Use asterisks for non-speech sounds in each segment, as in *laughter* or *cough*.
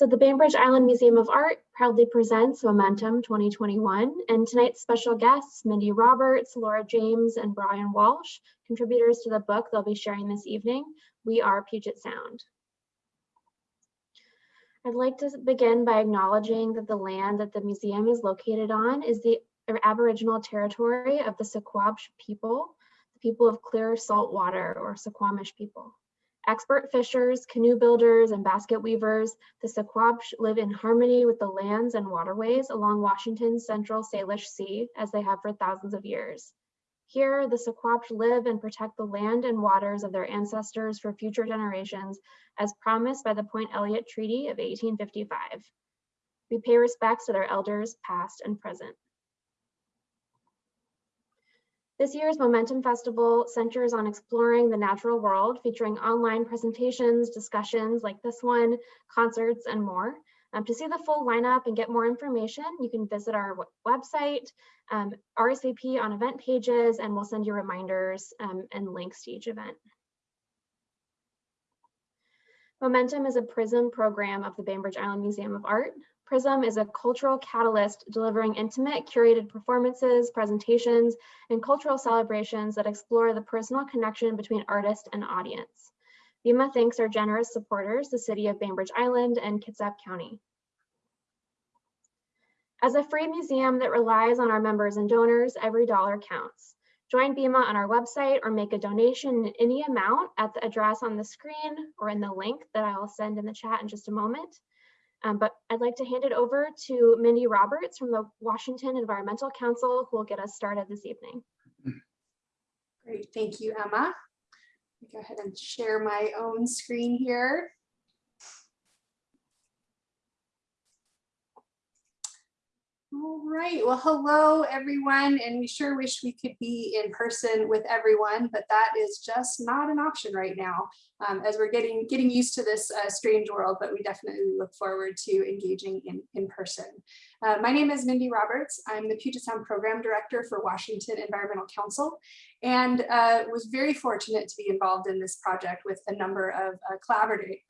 So the Bainbridge Island Museum of Art proudly presents Momentum 2021, and tonight's special guests, Mindy Roberts, Laura James, and Brian Walsh, contributors to the book they'll be sharing this evening, We Are Puget Sound. I'd like to begin by acknowledging that the land that the museum is located on is the Aboriginal territory of the Suquamish people, the people of clear salt water or Suquamish people. Expert fishers, canoe builders, and basket weavers, the Suquamish live in harmony with the lands and waterways along Washington's central Salish Sea as they have for thousands of years. Here, the Suquamish live and protect the land and waters of their ancestors for future generations as promised by the Point Elliott Treaty of 1855. We pay respects to their elders, past and present. This year's Momentum Festival centers on exploring the natural world, featuring online presentations, discussions like this one, concerts, and more. Um, to see the full lineup and get more information, you can visit our website, um, RSVP on event pages, and we'll send you reminders um, and links to each event. Momentum is a PRISM program of the Bainbridge Island Museum of Art. PRISM is a cultural catalyst delivering intimate, curated performances, presentations, and cultural celebrations that explore the personal connection between artist and audience. BIMA thanks our generous supporters, the City of Bainbridge Island and Kitsap County. As a free museum that relies on our members and donors, every dollar counts. Join BIMA on our website or make a donation in any amount at the address on the screen or in the link that I'll send in the chat in just a moment. Um, but I'd like to hand it over to Mindy Roberts from the Washington Environmental Council, who will get us started this evening. Great, thank you, Emma. Go ahead and share my own screen here. All right, well, hello everyone, and we sure wish we could be in person with everyone, but that is just not an option right now um, as we're getting getting used to this uh, strange world, but we definitely look forward to engaging in, in person. Uh, my name is Mindy Roberts. I'm the Puget Sound Program Director for Washington Environmental Council and uh, was very fortunate to be involved in this project with a number of uh,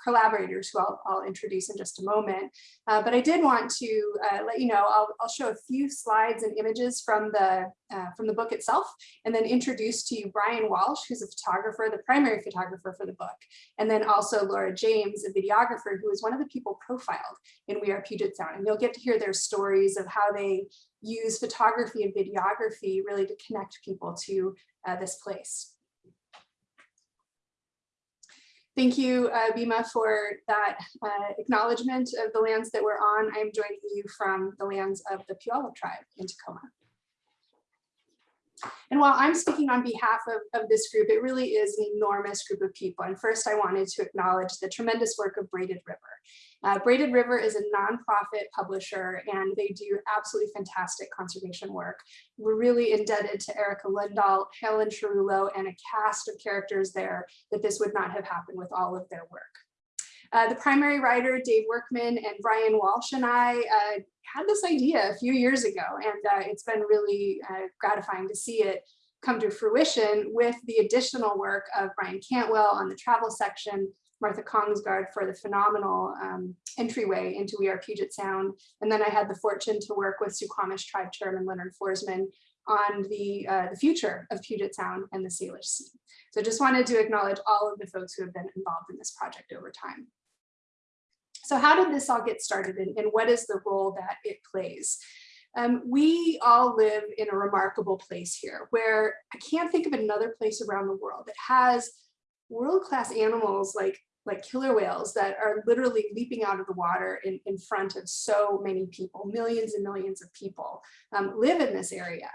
collaborators who I'll, I'll, introduce in just a moment. Uh, but I did want to uh, let you know, I'll, I'll, show a few slides and images from the, uh, from the book itself, and then introduce to you Brian Walsh, who's a photographer, the primary photographer for the book, and then also Laura James, a videographer who is one of the people profiled in We Are Puget Sound. And you'll get to hear their stories of how they use photography and videography really to connect people to uh, this place. Thank you, uh, BIMA, for that uh, acknowledgement of the lands that we're on. I'm joining you from the lands of the Puyallup tribe in Tacoma. And while I'm speaking on behalf of, of this group, it really is an enormous group of people. And first I wanted to acknowledge the tremendous work of Braided River. Uh, Braided River is a nonprofit publisher and they do absolutely fantastic conservation work. We're really indebted to Erica Lindahl, Helen Cherullo, and a cast of characters there that this would not have happened with all of their work. Uh, the primary writer, Dave Workman and Brian Walsh and I uh, had this idea a few years ago, and uh, it's been really uh, gratifying to see it come to fruition with the additional work of Brian Cantwell on the travel section, Martha Kongsgaard for the phenomenal um, entryway into We Are Puget Sound. And then I had the fortune to work with Suquamish Tribe Chairman Leonard Forsman on the, uh, the future of Puget Sound and the Salish Sea. So just wanted to acknowledge all of the folks who have been involved in this project over time. So how did this all get started and, and what is the role that it plays? Um, we all live in a remarkable place here where I can't think of another place around the world that has world-class animals like like killer whales that are literally leaping out of the water in, in front of so many people, millions and millions of people um, live in this area.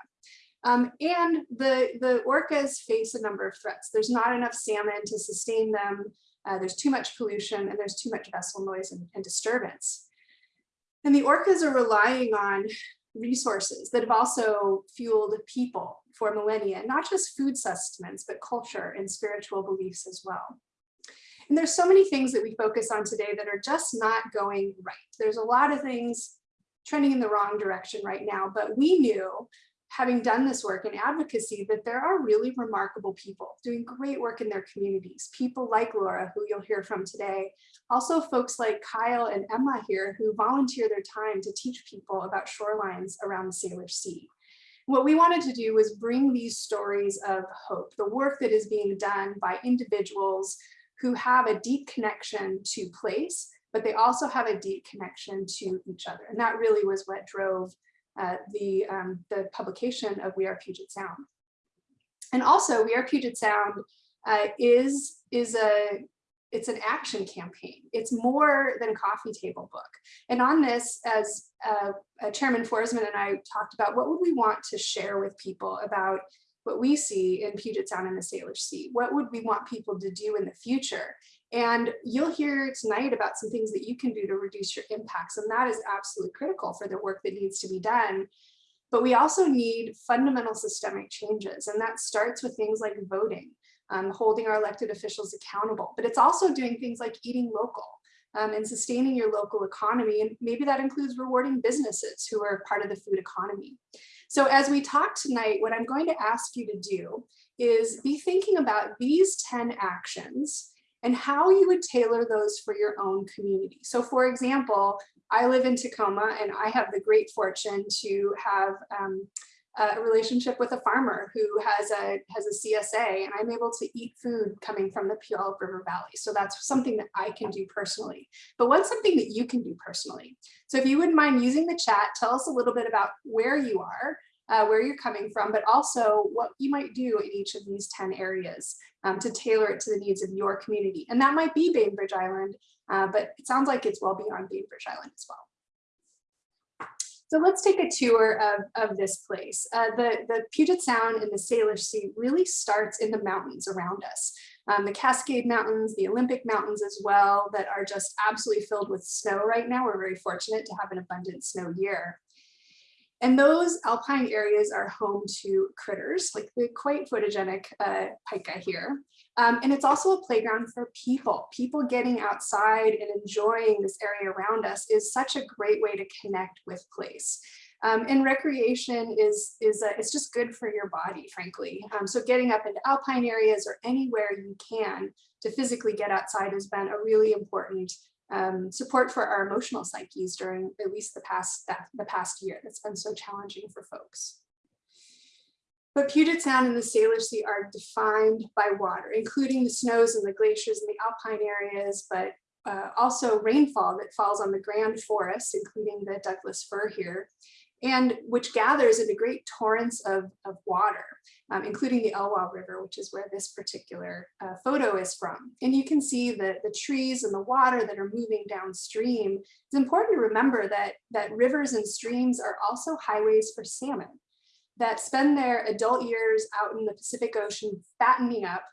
Um, and the, the orcas face a number of threats. There's not enough salmon to sustain them. Uh, there's too much pollution and there's too much vessel noise and, and disturbance. And the orcas are relying on resources that have also fueled people for millennia, not just food sustenance, but culture and spiritual beliefs as well. And there's so many things that we focus on today that are just not going right. There's a lot of things trending in the wrong direction right now, but we knew having done this work in advocacy, that there are really remarkable people doing great work in their communities. People like Laura, who you'll hear from today. Also folks like Kyle and Emma here who volunteer their time to teach people about shorelines around the Salish Sea. What we wanted to do was bring these stories of hope, the work that is being done by individuals who have a deep connection to place, but they also have a deep connection to each other. And that really was what drove the, um, the publication of We Are Puget Sound. And also We Are Puget Sound uh, is, is a, it's an action campaign. It's more than a coffee table book. And on this, as uh, uh, Chairman Forsman and I talked about, what would we want to share with people about what we see in Puget Sound and the Salish Sea? What would we want people to do in the future? And you'll hear tonight about some things that you can do to reduce your impacts. And that is absolutely critical for the work that needs to be done. But we also need fundamental systemic changes. And that starts with things like voting, um, holding our elected officials accountable. But it's also doing things like eating local. Um, and sustaining your local economy. And maybe that includes rewarding businesses who are part of the food economy. So as we talk tonight, what I'm going to ask you to do is be thinking about these 10 actions and how you would tailor those for your own community. So for example, I live in Tacoma and I have the great fortune to have um, a relationship with a farmer who has a has a CSA and I'm able to eat food coming from the Puyallup River Valley. So that's something that I can do personally. But what's something that you can do personally? So if you wouldn't mind using the chat, tell us a little bit about where you are, uh, where you're coming from, but also what you might do in each of these 10 areas um, to tailor it to the needs of your community. And that might be Bainbridge Island, uh, but it sounds like it's well beyond Bainbridge Island as well. So let's take a tour of, of this place. Uh, the, the Puget Sound and the Salish Sea really starts in the mountains around us. Um, the Cascade Mountains, the Olympic Mountains as well, that are just absolutely filled with snow right now. We're very fortunate to have an abundant snow year. And those alpine areas are home to critters like the quite photogenic uh, pika here. Um, and it's also a playground for people. People getting outside and enjoying this area around us is such a great way to connect with place. Um, and recreation is, is a, it's just good for your body, frankly. Um, so getting up into alpine areas or anywhere you can to physically get outside has been a really important um, support for our emotional psyches during at least the past the past year that's been so challenging for folks. But Puget Sound and the Salish Sea are defined by water, including the snows and the glaciers and the alpine areas, but uh, also rainfall that falls on the grand forests, including the Douglas fir here, and which gathers into great torrents of, of water, um, including the Elwha River, which is where this particular uh, photo is from. And you can see the, the trees and the water that are moving downstream. It's important to remember that, that rivers and streams are also highways for salmon that spend their adult years out in the Pacific Ocean fattening up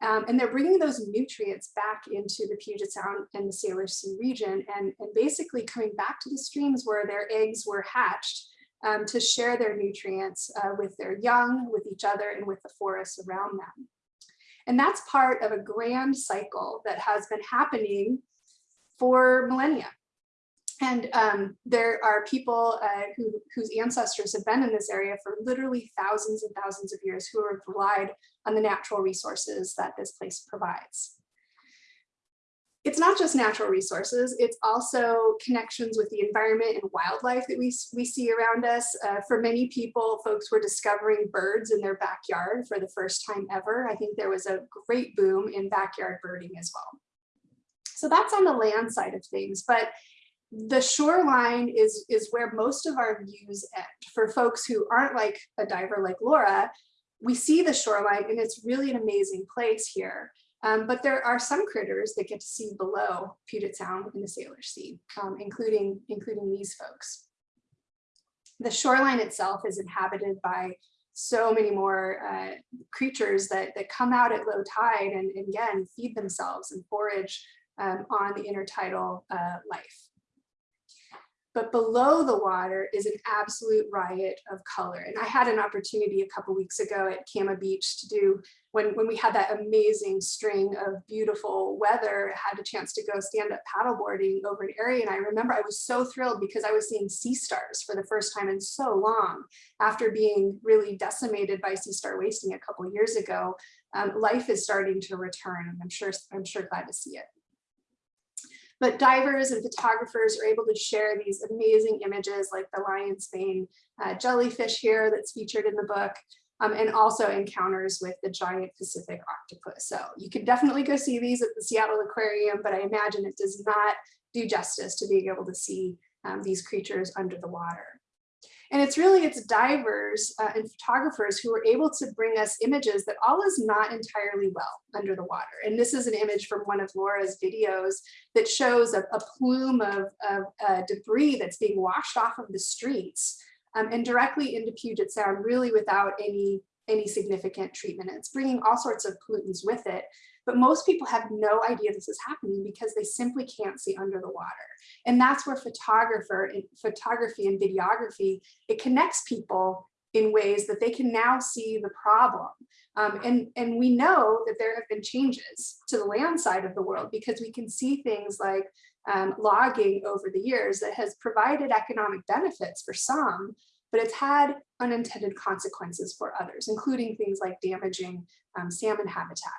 um, and they're bringing those nutrients back into the Puget Sound and the Salish Sea region and, and basically coming back to the streams where their eggs were hatched um, to share their nutrients uh, with their young, with each other, and with the forests around them. And that's part of a grand cycle that has been happening for millennia. And um, there are people uh, who, whose ancestors have been in this area for literally thousands and thousands of years who have relied on the natural resources that this place provides it's not just natural resources, it's also connections with the environment and wildlife that we, we see around us. Uh, for many people, folks were discovering birds in their backyard for the first time ever. I think there was a great boom in backyard birding as well. So that's on the land side of things, but the shoreline is, is where most of our views end. For folks who aren't like a diver like Laura, we see the shoreline and it's really an amazing place here. Um, but there are some critters that get to see below Puget Sound in the Salish Sea, um, including, including these folks. The shoreline itself is inhabited by so many more uh, creatures that, that come out at low tide and, and again feed themselves and forage um, on the intertidal uh, life. But below the water is an absolute riot of color. And I had an opportunity a couple weeks ago at Kama Beach to do, when, when we had that amazing string of beautiful weather, had a chance to go stand up paddleboarding over an area. And I remember I was so thrilled because I was seeing sea stars for the first time in so long after being really decimated by sea star wasting a couple years ago. Um, life is starting to return and I'm sure, I'm sure glad to see it. But divers and photographers are able to share these amazing images like the lion's mane uh, jellyfish here that's featured in the book, um, and also encounters with the giant Pacific octopus. So you can definitely go see these at the Seattle Aquarium, but I imagine it does not do justice to being able to see um, these creatures under the water. And it's really, it's divers uh, and photographers who are able to bring us images that all is not entirely well under the water. And this is an image from one of Laura's videos that shows a, a plume of, of uh, debris that's being washed off of the streets um, and directly into Puget Sound, really without any, any significant treatment. It's bringing all sorts of pollutants with it. But most people have no idea this is happening because they simply can't see under the water. And that's where photographer, photography and videography, it connects people in ways that they can now see the problem. Um, and, and we know that there have been changes to the land side of the world because we can see things like um, logging over the years that has provided economic benefits for some, but it's had unintended consequences for others, including things like damaging um, salmon habitat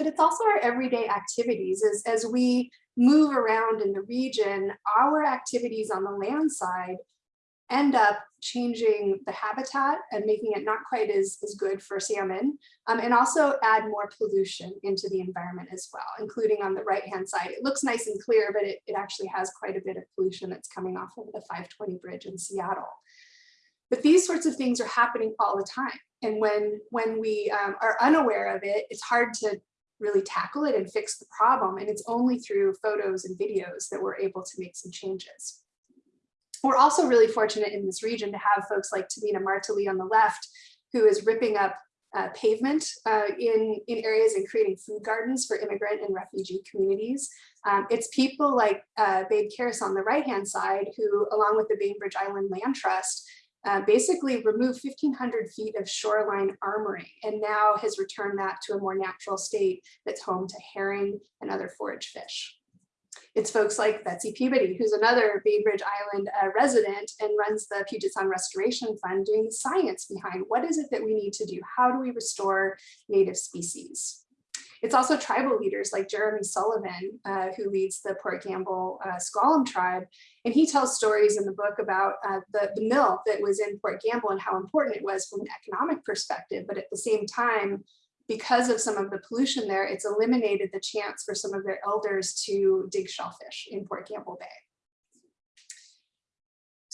but it's also our everyday activities as, as we move around in the region, our activities on the land side end up changing the habitat and making it not quite as, as good for salmon, um, and also add more pollution into the environment as well, including on the right-hand side. It looks nice and clear, but it, it actually has quite a bit of pollution that's coming off of the 520 bridge in Seattle. But these sorts of things are happening all the time. And when, when we um, are unaware of it, it's hard to really tackle it and fix the problem. And it's only through photos and videos that we're able to make some changes. We're also really fortunate in this region to have folks like Tamina Martali on the left, who is ripping up uh, pavement uh, in, in areas and creating food gardens for immigrant and refugee communities. Um, it's people like uh, Babe Karis on the right-hand side, who, along with the Bainbridge Island Land Trust, uh, basically removed 1500 feet of shoreline armoring and now has returned that to a more natural state that's home to herring and other forage fish. It's folks like Betsy Peabody, who's another Bainbridge Island uh, resident and runs the Puget Sound Restoration Fund doing the science behind what is it that we need to do? How do we restore native species? It's also tribal leaders like Jeremy Sullivan, uh, who leads the Port Gamble uh, S'Klallam tribe. And he tells stories in the book about uh, the, the mill that was in Port Gamble and how important it was from an economic perspective. But at the same time, because of some of the pollution there, it's eliminated the chance for some of their elders to dig shellfish in Port Gamble Bay.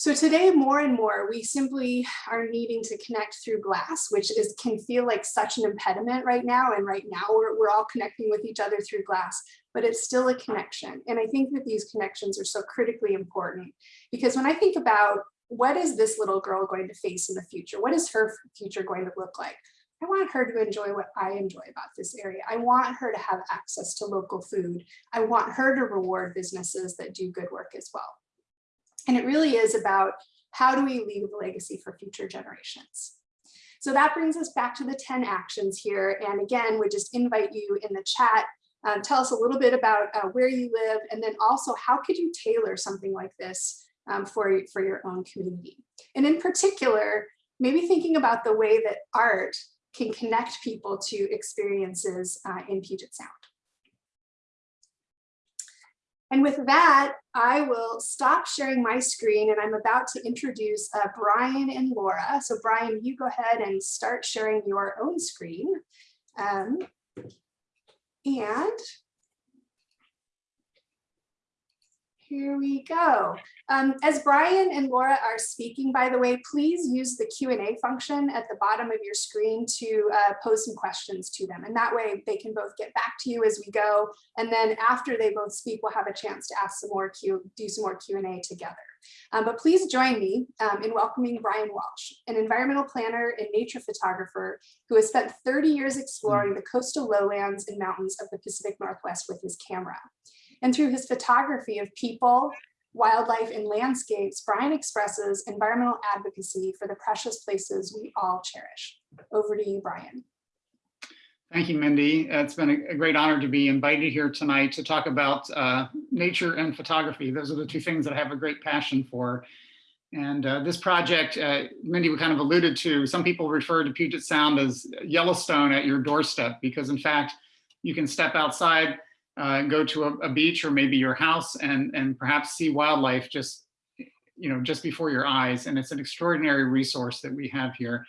So today, more and more, we simply are needing to connect through glass, which is can feel like such an impediment right now. And right now, we're, we're all connecting with each other through glass, but it's still a connection. And I think that these connections are so critically important because when I think about what is this little girl going to face in the future? What is her future going to look like? I want her to enjoy what I enjoy about this area. I want her to have access to local food. I want her to reward businesses that do good work as well. And it really is about how do we leave a legacy for future generations? So that brings us back to the 10 actions here. And again, we just invite you in the chat, um, tell us a little bit about uh, where you live, and then also how could you tailor something like this um, for, for your own community? And in particular, maybe thinking about the way that art can connect people to experiences uh, in Puget Sound. And with that, I will stop sharing my screen and I'm about to introduce uh, Brian and Laura. So Brian, you go ahead and start sharing your own screen. Um, and here we go. Um, as Brian and Laura are speaking, by the way, please use the Q&A function at the bottom of your screen to uh, pose some questions to them. And that way they can both get back to you as we go. And then after they both speak, we'll have a chance to ask some more Q, do some more Q&A together. Um, but please join me um, in welcoming Brian Walsh, an environmental planner and nature photographer who has spent 30 years exploring the coastal lowlands and mountains of the Pacific Northwest with his camera. And through his photography of people, wildlife, and landscapes, Brian expresses environmental advocacy for the precious places we all cherish. Over to you, Brian. Thank you, Mindy. It's been a, great honor to be invited here tonight to talk about uh, nature and photography. Those are the two things that I have a great passion for. And uh, this project, uh, Mindy we kind of alluded to, some people refer to Puget Sound as Yellowstone at your doorstep, because in fact, you can step outside uh, go to a, a, beach or maybe your house and, and perhaps see wildlife just, you know, just before your eyes. And it's an extraordinary resource that we have here.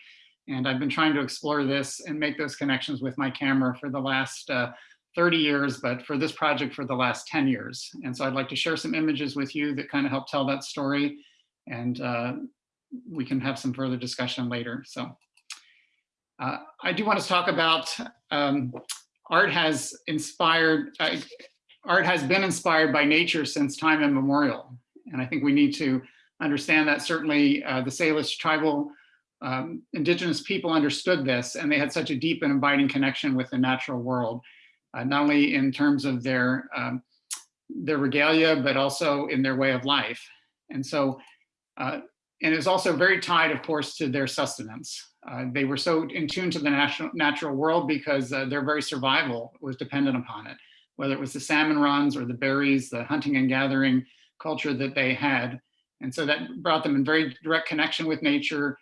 And I've been trying to explore this and make those connections with my camera for the last uh, 30 years, but for this project for the last 10 years. And so I'd like to share some images with you that kind of help tell that story. And uh, we can have some further discussion later. So uh, I do want to talk about um, art has inspired, uh, art has been inspired by nature since time immemorial. And I think we need to understand that certainly uh, the Salish tribal um, indigenous people understood this and they had such a deep and abiding connection with the natural world, uh, not only in terms of their, um, their regalia, but also in their way of life. And so, uh, and it was also very tied, of course, to their sustenance. Uh, they were so in tune to the natural, natural world because uh, their very survival was dependent upon it, whether it was the salmon runs or the berries, the hunting and gathering culture that they had. And so that brought them in very direct connection with nature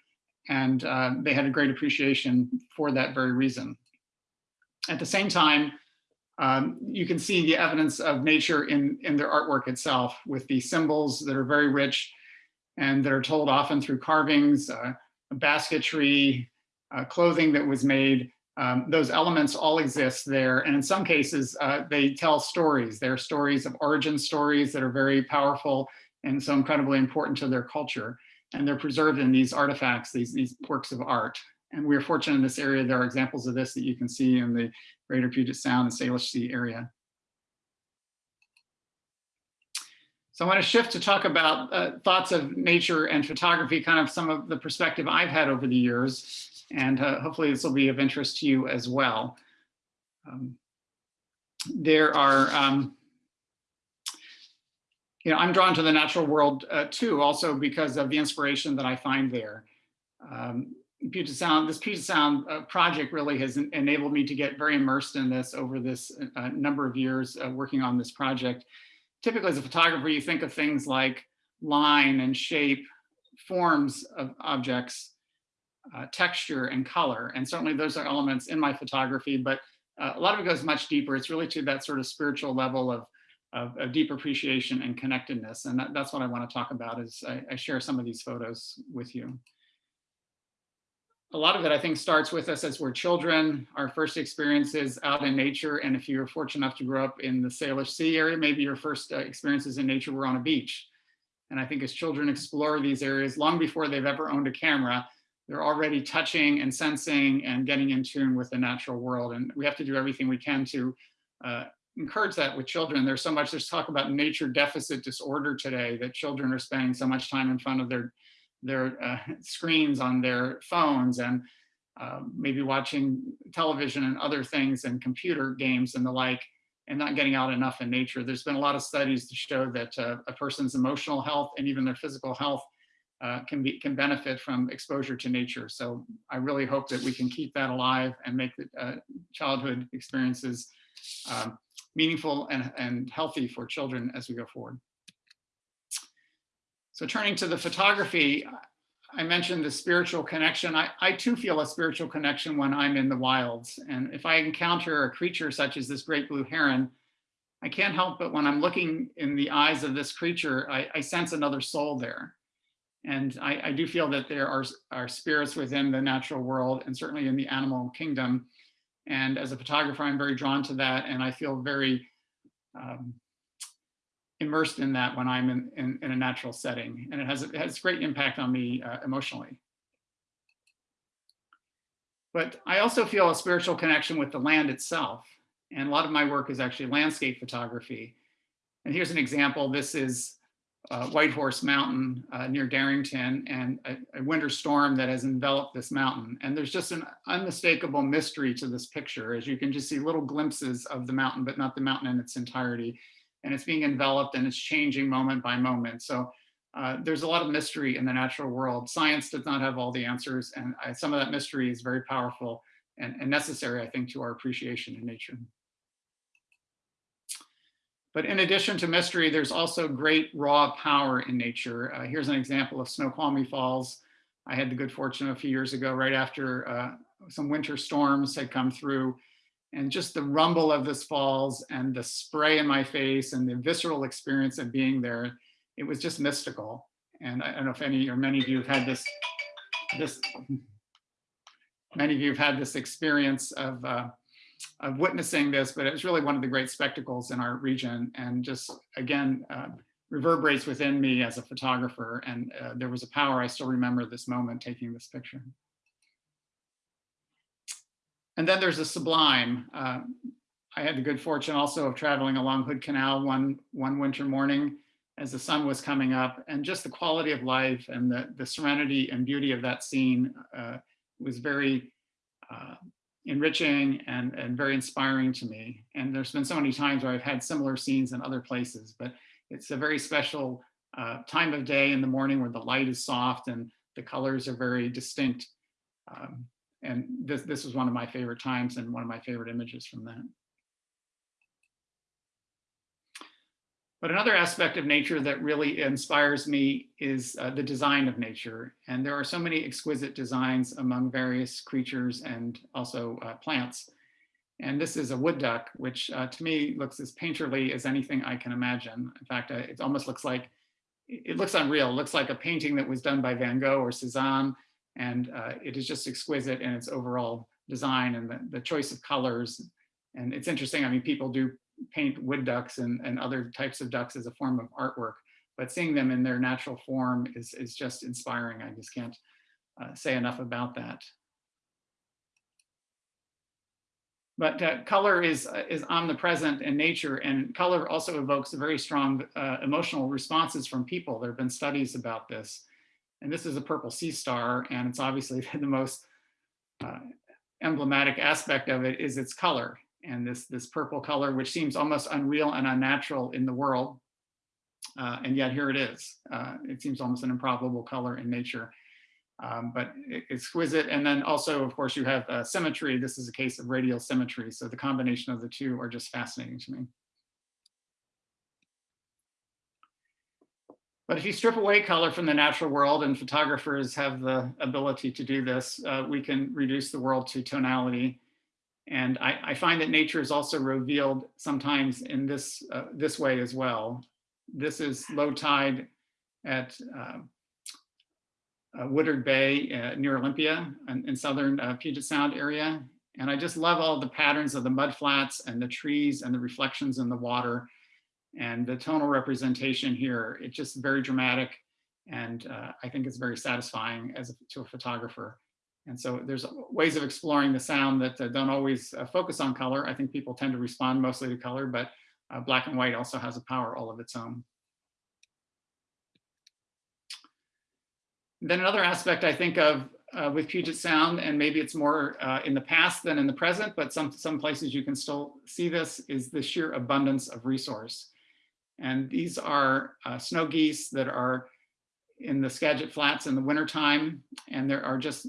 and uh, they had a great appreciation for that very reason. At the same time, um, you can see the evidence of nature in, in their artwork itself with the symbols that are very rich and that are told often through carvings, uh, basketry, uh, clothing that was made. Um, those elements all exist there. And in some cases, uh, they tell stories. They're stories of origin stories that are very powerful and so incredibly important to their culture. And they're preserved in these artifacts, these, these works of art. And we're fortunate in this area, there are examples of this that you can see in the Greater Puget Sound and Salish Sea area. So I want to shift to talk about uh, thoughts of nature and photography, kind of some of the perspective I've had over the years, and uh, hopefully this will be of interest to you as well. Um, there are, um, you know, I'm drawn to the natural world uh, too, also because of the inspiration that I find there. Um, Puget Sound, this Puget Sound uh, project really has enabled me to get very immersed in this over this uh, number of years working on this project typically as a photographer, you think of things like line and shape, forms of objects, uh, texture and color. And certainly those are elements in my photography, but uh, a lot of it goes much deeper. It's really to that sort of spiritual level of, of, of deep appreciation and connectedness. And that, that's what I want to talk about as I, I share some of these photos with you a lot of it, I think, starts with us as we're children, our first experiences out in nature. And if you're fortunate enough to grow up in the Salish Sea area, maybe your first uh, experiences in nature were on a beach. And I think as children explore these areas long before they've ever owned a camera, they're already touching and sensing and getting in tune with the natural world. And we have to do everything we can to uh, encourage that with children. There's so much, there's talk about nature deficit disorder today that children are spending so much time in front of their their uh, screens on their phones and uh, maybe watching television and other things and computer games and the like and not getting out enough in nature. There's been a lot of studies to show that uh, a person's emotional health and even their physical health uh, can be can benefit from exposure to nature. So I really hope that we can keep that alive and make the uh, childhood experiences um, meaningful and, and healthy for children as we go forward. So turning to the photography, I mentioned the spiritual connection. I, I too feel a spiritual connection when I'm in the wilds. And if I encounter a creature such as this great blue heron, I can't help but when I'm looking in the eyes of this creature, I, I sense another soul there. And I, I, do feel that there are, are spirits within the natural world and certainly in the animal kingdom. And as a photographer, I'm very drawn to that. And I feel very um, immersed in that when I'm in, in, in, a natural setting. And it has, it has great impact on me uh, emotionally. But I also feel a spiritual connection with the land itself. And a lot of my work is actually landscape photography. And here's an example. This is uh, White Horse Mountain uh, near Darrington and a, a, winter storm that has enveloped this mountain. And there's just an unmistakable mystery to this picture as you can just see little glimpses of the mountain, but not the mountain in its entirety and it's being enveloped and it's changing moment by moment. So uh, there's a lot of mystery in the natural world. Science does not have all the answers, and I, some of that mystery is very powerful and, and necessary, I think, to our appreciation in nature. But in addition to mystery, there's also great raw power in nature. Uh, here's an example of Snoqualmie Falls. I had the good fortune a few years ago, right after uh, some winter storms had come through, and just the rumble of this falls and the spray in my face and the visceral experience of being there, it was just mystical. And I don't know if any or many of you have had this, this many of you have had this experience of uh, of witnessing this, but it was really one of the great spectacles in our region and just, again, uh, reverberates within me as a photographer. And uh, there was a power, I still remember this moment taking this picture. And then there's a sublime. Uh, I had the good fortune also of traveling along Hood Canal one, one winter morning as the sun was coming up and just the quality of life and the, the serenity and beauty of that scene uh, was very uh, enriching and, and very inspiring to me. And there's been so many times where I've had similar scenes in other places, but it's a very special uh, time of day in the morning where the light is soft and the colors are very distinct. Um, and this, this was one of my favorite times and one of my favorite images from that. But another aspect of nature that really inspires me is uh, the design of nature. And there are so many exquisite designs among various creatures and also uh, plants. And this is a wood duck, which uh, to me looks as painterly as anything I can imagine. In fact, uh, it almost looks like, it looks unreal. It looks like a painting that was done by Van Gogh or Cezanne. And uh, it is just exquisite in its overall design and the, the choice of colors. And it's interesting, I mean, people do paint wood ducks and, and other types of ducks as a form of artwork, but seeing them in their natural form is, is just inspiring. I just can't uh, say enough about that. But uh, color is, uh, is omnipresent in nature and color also evokes very strong uh, emotional responses from people. There have been studies about this. And this is a purple sea star and it's obviously *laughs* the most uh, emblematic aspect of it is its color and this, this purple color, which seems almost unreal and unnatural in the world. Uh, and yet here it is. Uh, it seems almost an improbable color in nature, um, but exquisite. And then also, of course, you have uh, symmetry. This is a case of radial symmetry. So the combination of the two are just fascinating to me. But if you strip away color from the natural world, and photographers have the ability to do this, uh, we can reduce the world to tonality. And I, I, find that nature is also revealed sometimes in this, uh, this way as well. This is low tide at uh, uh, Woodard Bay uh, near Olympia in, in southern uh, Puget Sound area. And I just love all the patterns of the mud flats and the trees and the reflections in the water and the tonal representation here. It's just very dramatic. And uh, I think it's very satisfying as a, to a photographer. And so there's ways of exploring the sound that uh, don't always uh, focus on color. I think people tend to respond mostly to color, but uh, black and white also has a power all of its own. Then another aspect I think of uh, with Puget Sound, and maybe it's more uh, in the past than in the present, but some, some places you can still see this, is the sheer abundance of resource. And these are uh, snow geese that are in the Skagit Flats in the wintertime, and there are just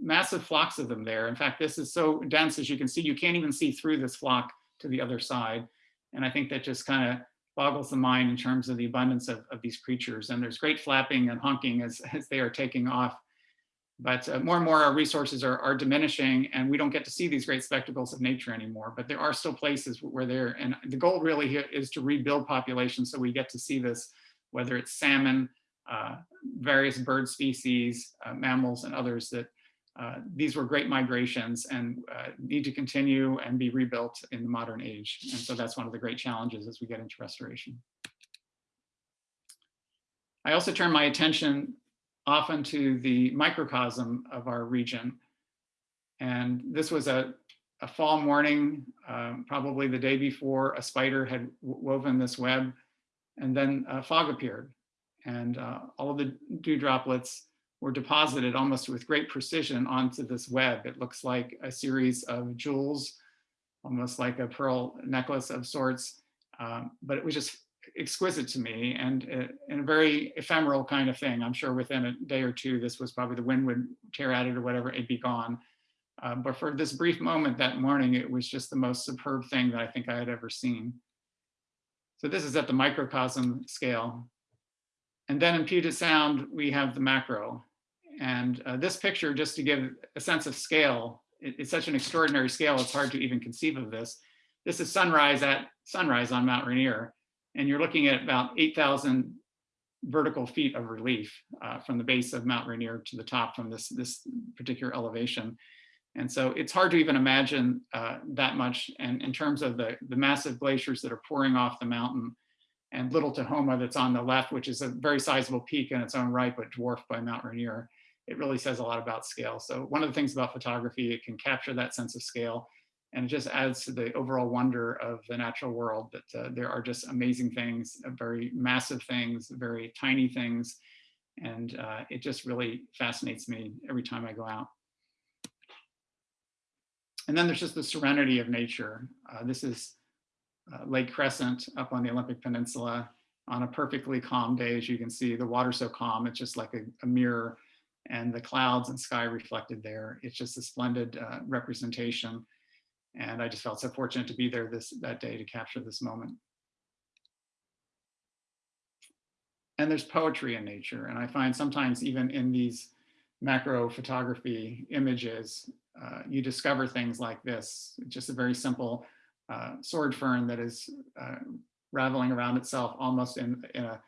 massive flocks of them there. In fact, this is so dense, as you can see, you can't even see through this flock to the other side. And I think that just kind of boggles the mind in terms of the abundance of, of these creatures. And there's great flapping and honking as, as they are taking off. But uh, more and more our resources are, are diminishing and we don't get to see these great spectacles of nature anymore, but there are still places where they're, and the goal really is to rebuild populations so we get to see this, whether it's salmon, uh, various bird species, uh, mammals, and others that uh, these were great migrations and uh, need to continue and be rebuilt in the modern age. And so that's one of the great challenges as we get into restoration. I also turn my attention often to the microcosm of our region. And this was a, a fall morning, um, probably the day before a spider had woven this web, and then a fog appeared and uh, all of the dew droplets were deposited almost with great precision onto this web. It looks like a series of jewels, almost like a pearl necklace of sorts, Um, but it was just exquisite to me and, uh, a very ephemeral kind of thing. I'm sure within a day or two, this was probably the wind would tear at it or whatever, it'd be gone. Um, but for this brief moment that morning, it was just the most superb thing that I think I had ever seen. So this is at the microcosm scale. And then in Puget Sound, we have the macro. And uh, this picture, just to give a sense of scale, it, it's such an extraordinary scale, it's hard to even conceive of this. This is sunrise at sunrise on Mount Rainier. And you're looking at about 8,000 vertical feet of relief uh, from the base of Mount Rainier to the top from this, this particular elevation. And so it's hard to even imagine uh, that much. And in terms of the, the massive glaciers that are pouring off the mountain and Little Tahoma that's on the left, which is a very sizable peak in its own right, but dwarfed by Mount Rainier, it really says a lot about scale. So one of the things about photography, it can capture that sense of scale and it just adds to the overall wonder of the natural world that uh, there are just amazing things, uh, very massive things, very tiny things. And uh, it just really fascinates me every time I go out. And then there's just the serenity of nature. Uh, this is uh, Lake Crescent up on the Olympic Peninsula on a perfectly calm day. As you can see, the water's so calm, it's just like a, a mirror and the clouds and sky reflected there. It's just a splendid uh, representation. And I just felt so fortunate to be there this that day to capture this moment. And there's poetry in nature. And I find sometimes even in these macro photography images, uh, you discover things like this, just a very simple uh, sword fern that is uh, raveling around itself almost in, in, a,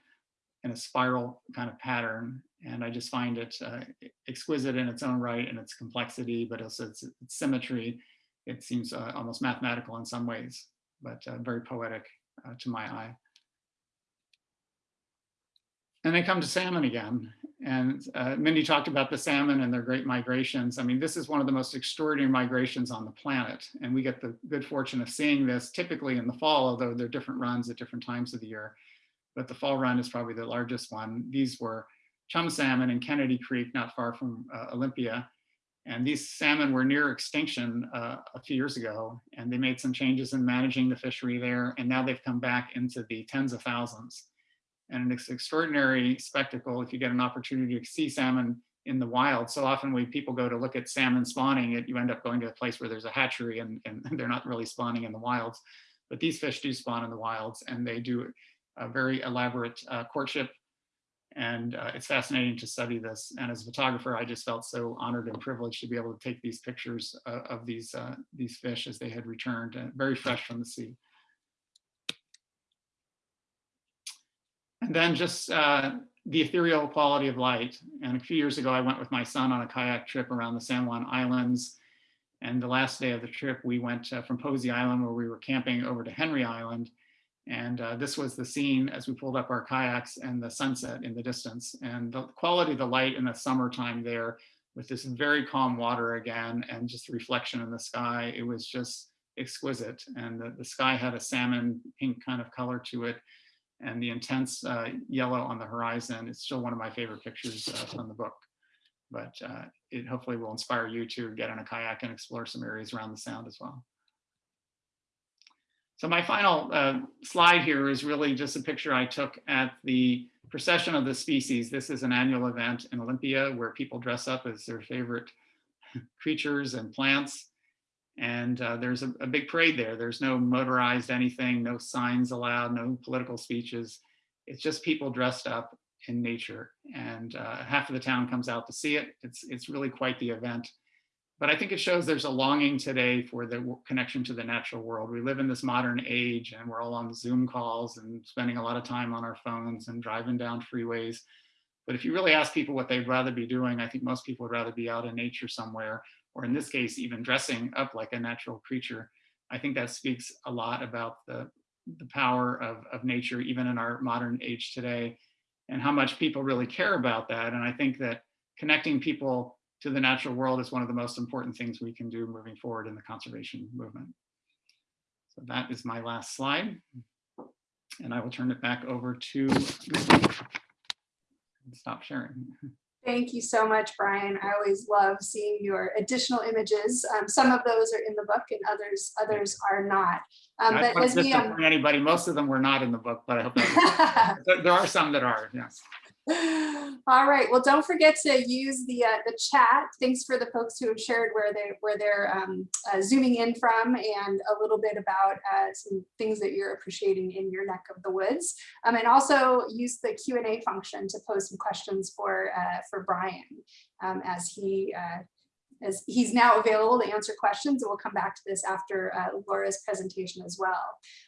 in a spiral kind of pattern. And I just find it uh, exquisite in its own right and its complexity, but also its, its symmetry. It seems uh, almost mathematical in some ways, but uh, very poetic to my eye. And they come to salmon again. And uh, Mindy talked about the salmon and their great migrations. I mean, this is one of the most extraordinary migrations on the planet. And we get the good fortune of seeing this typically in the fall, although there are different runs at different times of the year. But the fall run is probably the largest one. These were chum salmon in Kennedy Creek, not far from uh, Olympia. And these salmon were near extinction uh, a few years ago, and they made some changes in managing the fishery there. And now they've come back into the tens of thousands and it's an extraordinary spectacle if you get an opportunity to see salmon in the wild. So often when people go to look at salmon spawning, it, you end up going to a place where there's a hatchery and, and *laughs* they're not really spawning in the wilds. But these fish do spawn in the wilds and they do a very elaborate uh, courtship. And uh, it's fascinating to study this. And as a photographer, I just felt so honored and privileged to be able to take these pictures uh, of these, uh, these fish as they had returned, uh, very fresh from the sea. And then just uh, the ethereal quality of light. And a few years ago, I went with my son on a kayak trip around the San Juan Islands. And the last day of the trip, we went uh, from Posey Island, where we were camping, over to Henry Island. And uh, this was the scene as we pulled up our kayaks and the sunset in the distance. And the quality of the light in the summertime there with this very calm water again and just reflection in the sky, it was just exquisite. And the, the sky had a salmon pink kind of color to it and the intense uh, yellow on the horizon. It's still one of my favorite pictures uh, from the book, but uh, it hopefully will inspire you to get on a kayak and explore some areas around the sound as well. So my final uh, slide here is really just a picture I took at the procession of the species. This is an annual event in Olympia where people dress up as their favorite *laughs* creatures and plants. And uh, there's a, a, big parade there. There's no motorized anything, no signs allowed, no political speeches. It's just people dressed up in nature. And uh, half of the town comes out to see it. It's, it's really quite the event. But I think it shows there's a longing today for the connection to the natural world. We live in this modern age and we're all on Zoom calls and spending a lot of time on our phones and driving down freeways. But if you really ask people what they'd rather be doing, I think most people would rather be out in nature somewhere or in this case, even dressing up like a natural creature. I think that speaks a lot about the, the power of, of nature, even in our modern age today, and how much people really care about that. And I think that connecting people to the natural world is one of the most important things we can do moving forward in the conservation movement. So that is my last slide. And I will turn it back over to stop sharing. Thank you so much, Brian. I always love seeing your additional images. Um, some of those are in the book and others others are not. Um, but as we, um, Anybody, most of them were not in the book, but I hope *laughs* there are some that are, yes. *laughs* All right, well, don't forget to use the uh, the chat. Thanks for the folks who have shared where they where they're um, uh, zooming in from and a little bit about uh, some things that you're appreciating in your neck of the woods. Um, and also use the Q and A function to pose some questions for uh, for Brian um, as he uh, as he's now available to answer questions. And we'll come back to this after uh, Laura's presentation as well.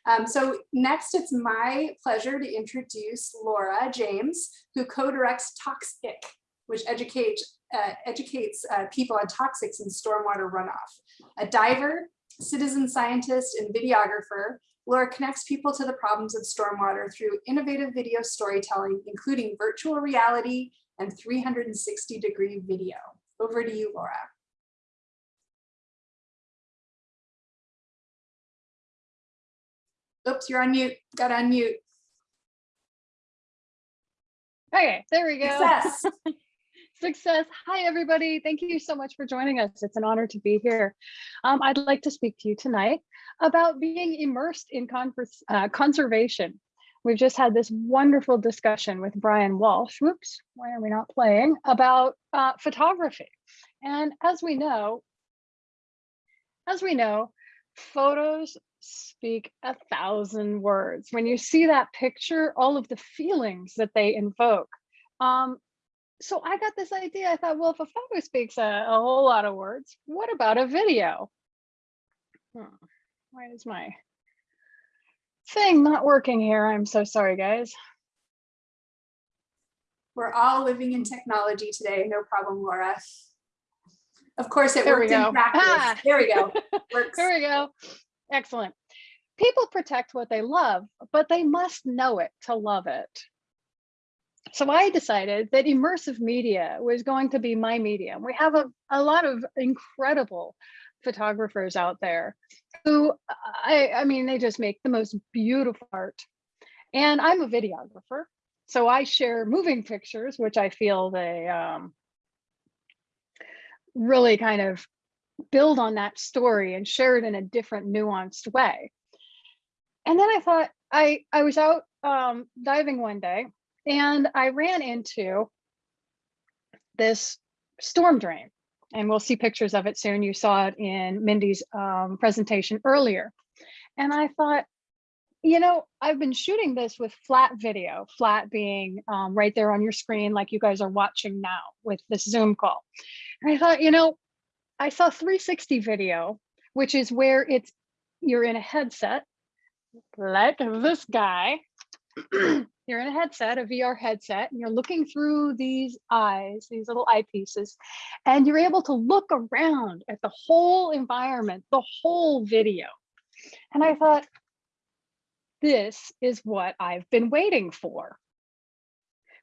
Um, so next, it's my pleasure to introduce Laura James, who co-directs Toxic, which educates, uh, educates uh, people on toxics in stormwater runoff. A diver, citizen scientist, and videographer, Laura connects people to the problems of stormwater through innovative video storytelling, including virtual reality and 360 degree video. Over to you, Laura. Oops, you're on mute. Got to unmute. Okay, there we go. Success. *laughs* Success. Hi, everybody. Thank you so much for joining us. It's an honor to be here. Um, I'd like to speak to you tonight about being immersed in uh, conservation. We've just had this wonderful discussion with Brian Walsh. Whoops, why are we not playing? About uh, photography. And as we know, as we know, photos speak a thousand words. When you see that picture, all of the feelings that they invoke. Um, so I got this idea. I thought, well, if a photo speaks a, a whole lot of words, what about a video? Hmm. Why is my thing not working here? I'm so sorry, guys. We're all living in technology today. No problem, Laura. Of course, it There worked in *laughs* practice. Ah. There we go. Works. There we go. Excellent. People protect what they love, but they must know it to love it. So I decided that immersive media was going to be my medium. We have a, a lot of incredible photographers out there who, I, I mean, they just make the most beautiful art. And I'm a videographer. So I share moving pictures, which I feel they um, really kind of build on that story and share it in a different nuanced way. And then I thought I I was out um, diving one day and I ran into this storm drain and we'll see pictures of it soon. You saw it in Mindy's um, presentation earlier. And I thought, you know, I've been shooting this with flat video, flat being um, right there on your screen, like you guys are watching now with this Zoom call. And I thought, you know, I saw 360 video, which is where it's you're in a headset, like this guy. *clears throat* you're in a headset, a VR headset, and you're looking through these eyes, these little eyepieces, and you're able to look around at the whole environment, the whole video. And I thought, this is what I've been waiting for.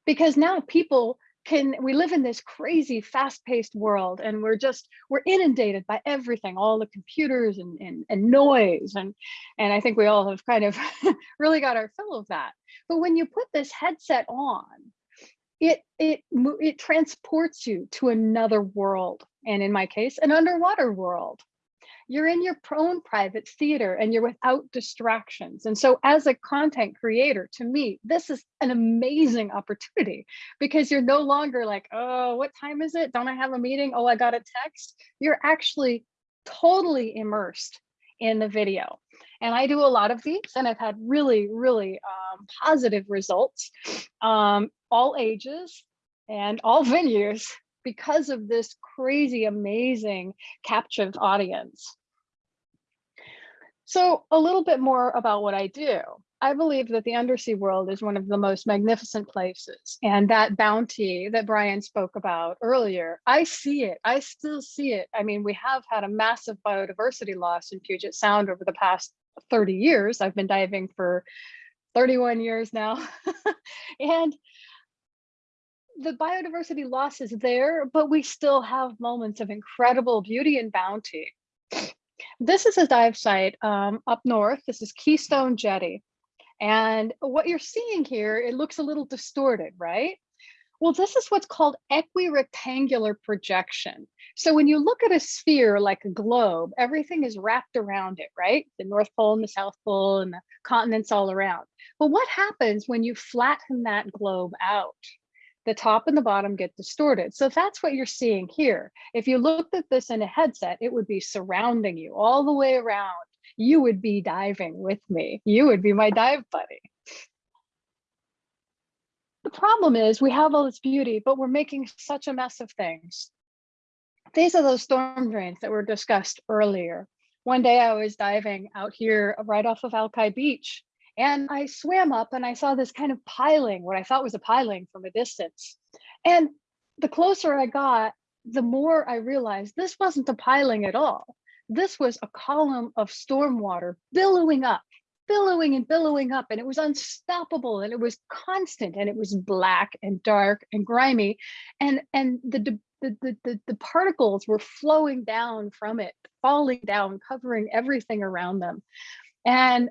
Because now people can we live in this crazy fast-paced world and we're just we're inundated by everything all the computers and, and, and noise and and i think we all have kind of *laughs* really got our fill of that. But when you put this headset on it it it transports you to another world and in my case an underwater world you're in your own private theater and you're without distractions. And so as a content creator, to me, this is an amazing opportunity because you're no longer like, oh, what time is it? Don't I have a meeting? Oh, I got a text. You're actually totally immersed in the video. And I do a lot of these and I've had really, really um, positive results, um, all ages and all *laughs* venues because of this crazy, amazing captive audience. So a little bit more about what I do. I believe that the undersea world is one of the most magnificent places and that bounty that Brian spoke about earlier, I see it, I still see it. I mean, we have had a massive biodiversity loss in Puget Sound over the past 30 years. I've been diving for 31 years now. *laughs* and the biodiversity loss is there, but we still have moments of incredible beauty and bounty. This is a dive site um, up north. This is Keystone Jetty. And what you're seeing here, it looks a little distorted, right? Well, this is what's called equirectangular projection. So when you look at a sphere like a globe, everything is wrapped around it, right? The North Pole and the South Pole and the continents all around. But what happens when you flatten that globe out? The top and the bottom get distorted. So that's what you're seeing here. If you looked at this in a headset, it would be surrounding you all the way around. You would be diving with me. You would be my dive buddy. The problem is we have all this beauty, but we're making such a mess of things. These are those storm drains that were discussed earlier. One day I was diving out here right off of Alki Beach and I swam up and I saw this kind of piling, what I thought was a piling from a distance. And the closer I got, the more I realized this wasn't a piling at all. This was a column of storm water billowing up billowing and billowing up and it was unstoppable and it was constant and it was black and dark and grimy and and the the, the, the, the particles were flowing down from it falling down covering everything around them and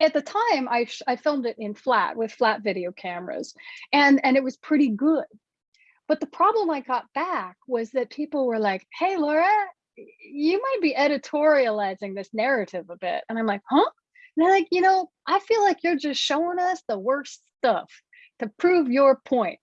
at the time I, I filmed it in flat with flat video cameras and and it was pretty good but the problem i got back was that people were like hey laura you might be editorializing this narrative a bit and i'm like huh and they're like, you know, I feel like you're just showing us the worst stuff to prove your point.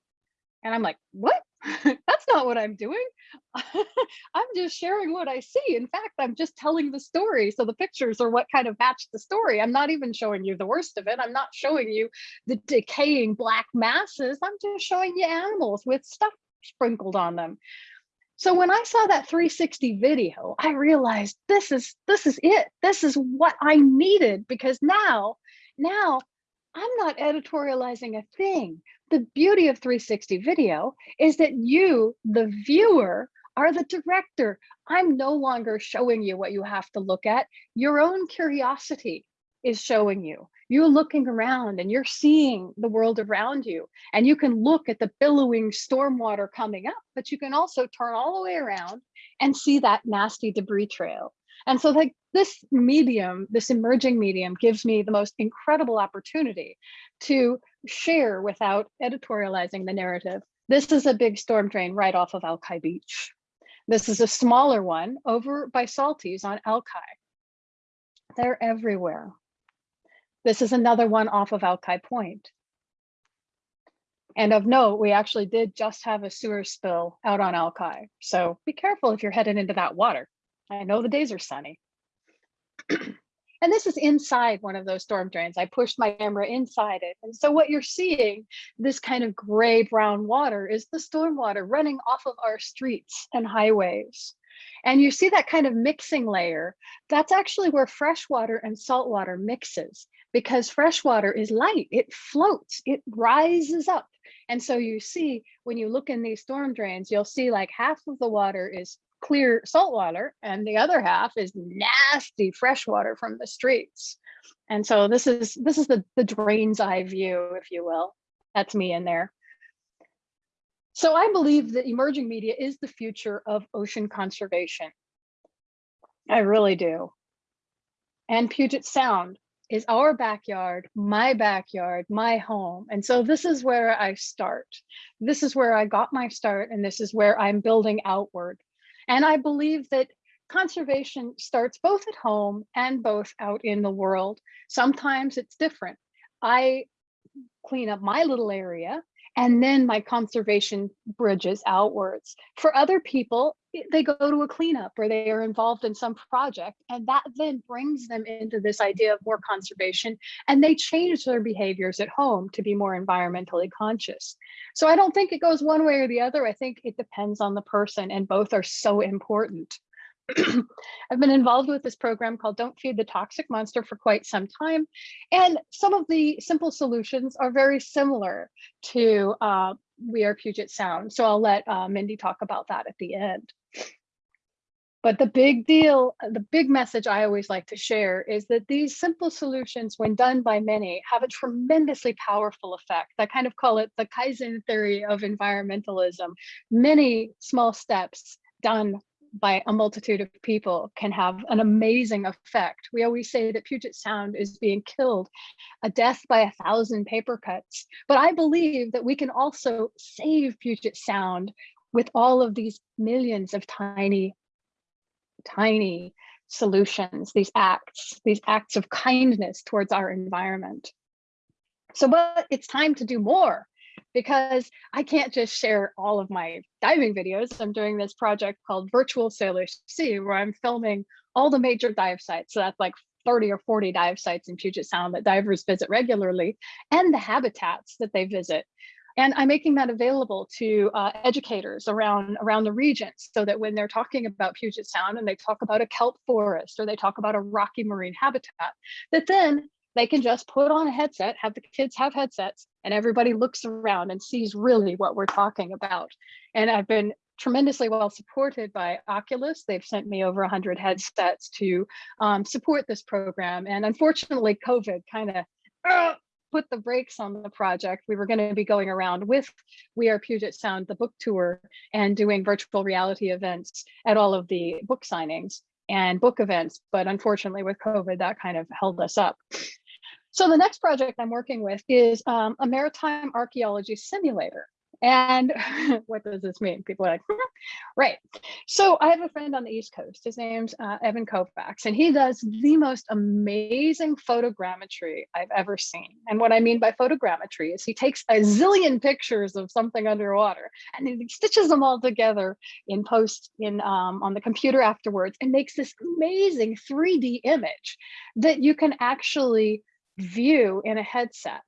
And I'm like, what? *laughs* That's not what I'm doing. *laughs* I'm just sharing what I see. In fact, I'm just telling the story. So the pictures are what kind of match the story. I'm not even showing you the worst of it. I'm not showing you the decaying black masses. I'm just showing you animals with stuff sprinkled on them. So when I saw that 360 video, I realized this is this is it. This is what I needed because now, now I'm not editorializing a thing. The beauty of 360 video is that you, the viewer, are the director. I'm no longer showing you what you have to look at. Your own curiosity is showing you you're looking around and you're seeing the world around you and you can look at the billowing storm water coming up but you can also turn all the way around and see that nasty debris trail and so like this medium this emerging medium gives me the most incredible opportunity to share without editorializing the narrative this is a big storm drain right off of alki beach this is a smaller one over by Salty's on alki they're everywhere this is another one off of Alki Point. And of note, we actually did just have a sewer spill out on Alki. So be careful if you're headed into that water. I know the days are sunny. and this is inside one of those storm drains. I pushed my camera inside it. And so what you're seeing, this kind of gray brown water is the storm water running off of our streets and highways. And you see that kind of mixing layer, that's actually where fresh water and salt water mixes because fresh water is light, it floats, it rises up. And so you see, when you look in these storm drains, you'll see like half of the water is clear salt water and the other half is nasty fresh water from the streets. And so this is this is the, the drain's eye view, if you will. That's me in there. So I believe that emerging media is the future of ocean conservation. I really do. And Puget Sound is our backyard, my backyard, my home. And so this is where I start. This is where I got my start and this is where I'm building outward. And I believe that conservation starts both at home and both out in the world. Sometimes it's different. I clean up my little area and then my conservation bridges outwards. For other people, they go to a cleanup or they are involved in some project and that then brings them into this idea of more conservation and they change their behaviors at home to be more environmentally conscious. So I don't think it goes one way or the other. I think it depends on the person and both are so important. *clears throat* I've been involved with this program called Don't Feed the Toxic Monster for quite some time. And some of the simple solutions are very similar to uh, We Are Puget Sound. So I'll let uh, Mindy talk about that at the end. But the big deal, the big message I always like to share is that these simple solutions, when done by many, have a tremendously powerful effect. I kind of call it the Kaizen theory of environmentalism. Many small steps done by a multitude of people can have an amazing effect. We always say that Puget Sound is being killed, a death by a thousand paper cuts. But I believe that we can also save Puget Sound with all of these millions of tiny, tiny solutions, these acts, these acts of kindness towards our environment. So, but it's time to do more because I can't just share all of my diving videos. I'm doing this project called Virtual Salish Sea, where I'm filming all the major dive sites. So that's like 30 or 40 dive sites in Puget Sound that divers visit regularly and the habitats that they visit. And I'm making that available to uh, educators around, around the region so that when they're talking about Puget Sound and they talk about a kelp forest or they talk about a rocky marine habitat, that then they can just put on a headset, have the kids have headsets, and everybody looks around and sees really what we're talking about. And I've been tremendously well supported by Oculus. They've sent me over 100 headsets to um, support this program. And unfortunately, COVID kind of uh, put the brakes on the project. We were going to be going around with We Are Puget Sound, the book tour, and doing virtual reality events at all of the book signings and book events. But unfortunately, with COVID, that kind of held us up. So the next project I'm working with is um, a maritime archaeology simulator. And *laughs* what does this mean? People are like, right. So I have a friend on the East Coast. His name's uh, Evan Kovacs, and he does the most amazing photogrammetry I've ever seen. And what I mean by photogrammetry is he takes a zillion pictures of something underwater and he stitches them all together in post in um, on the computer afterwards and makes this amazing 3D image that you can actually view in a headset.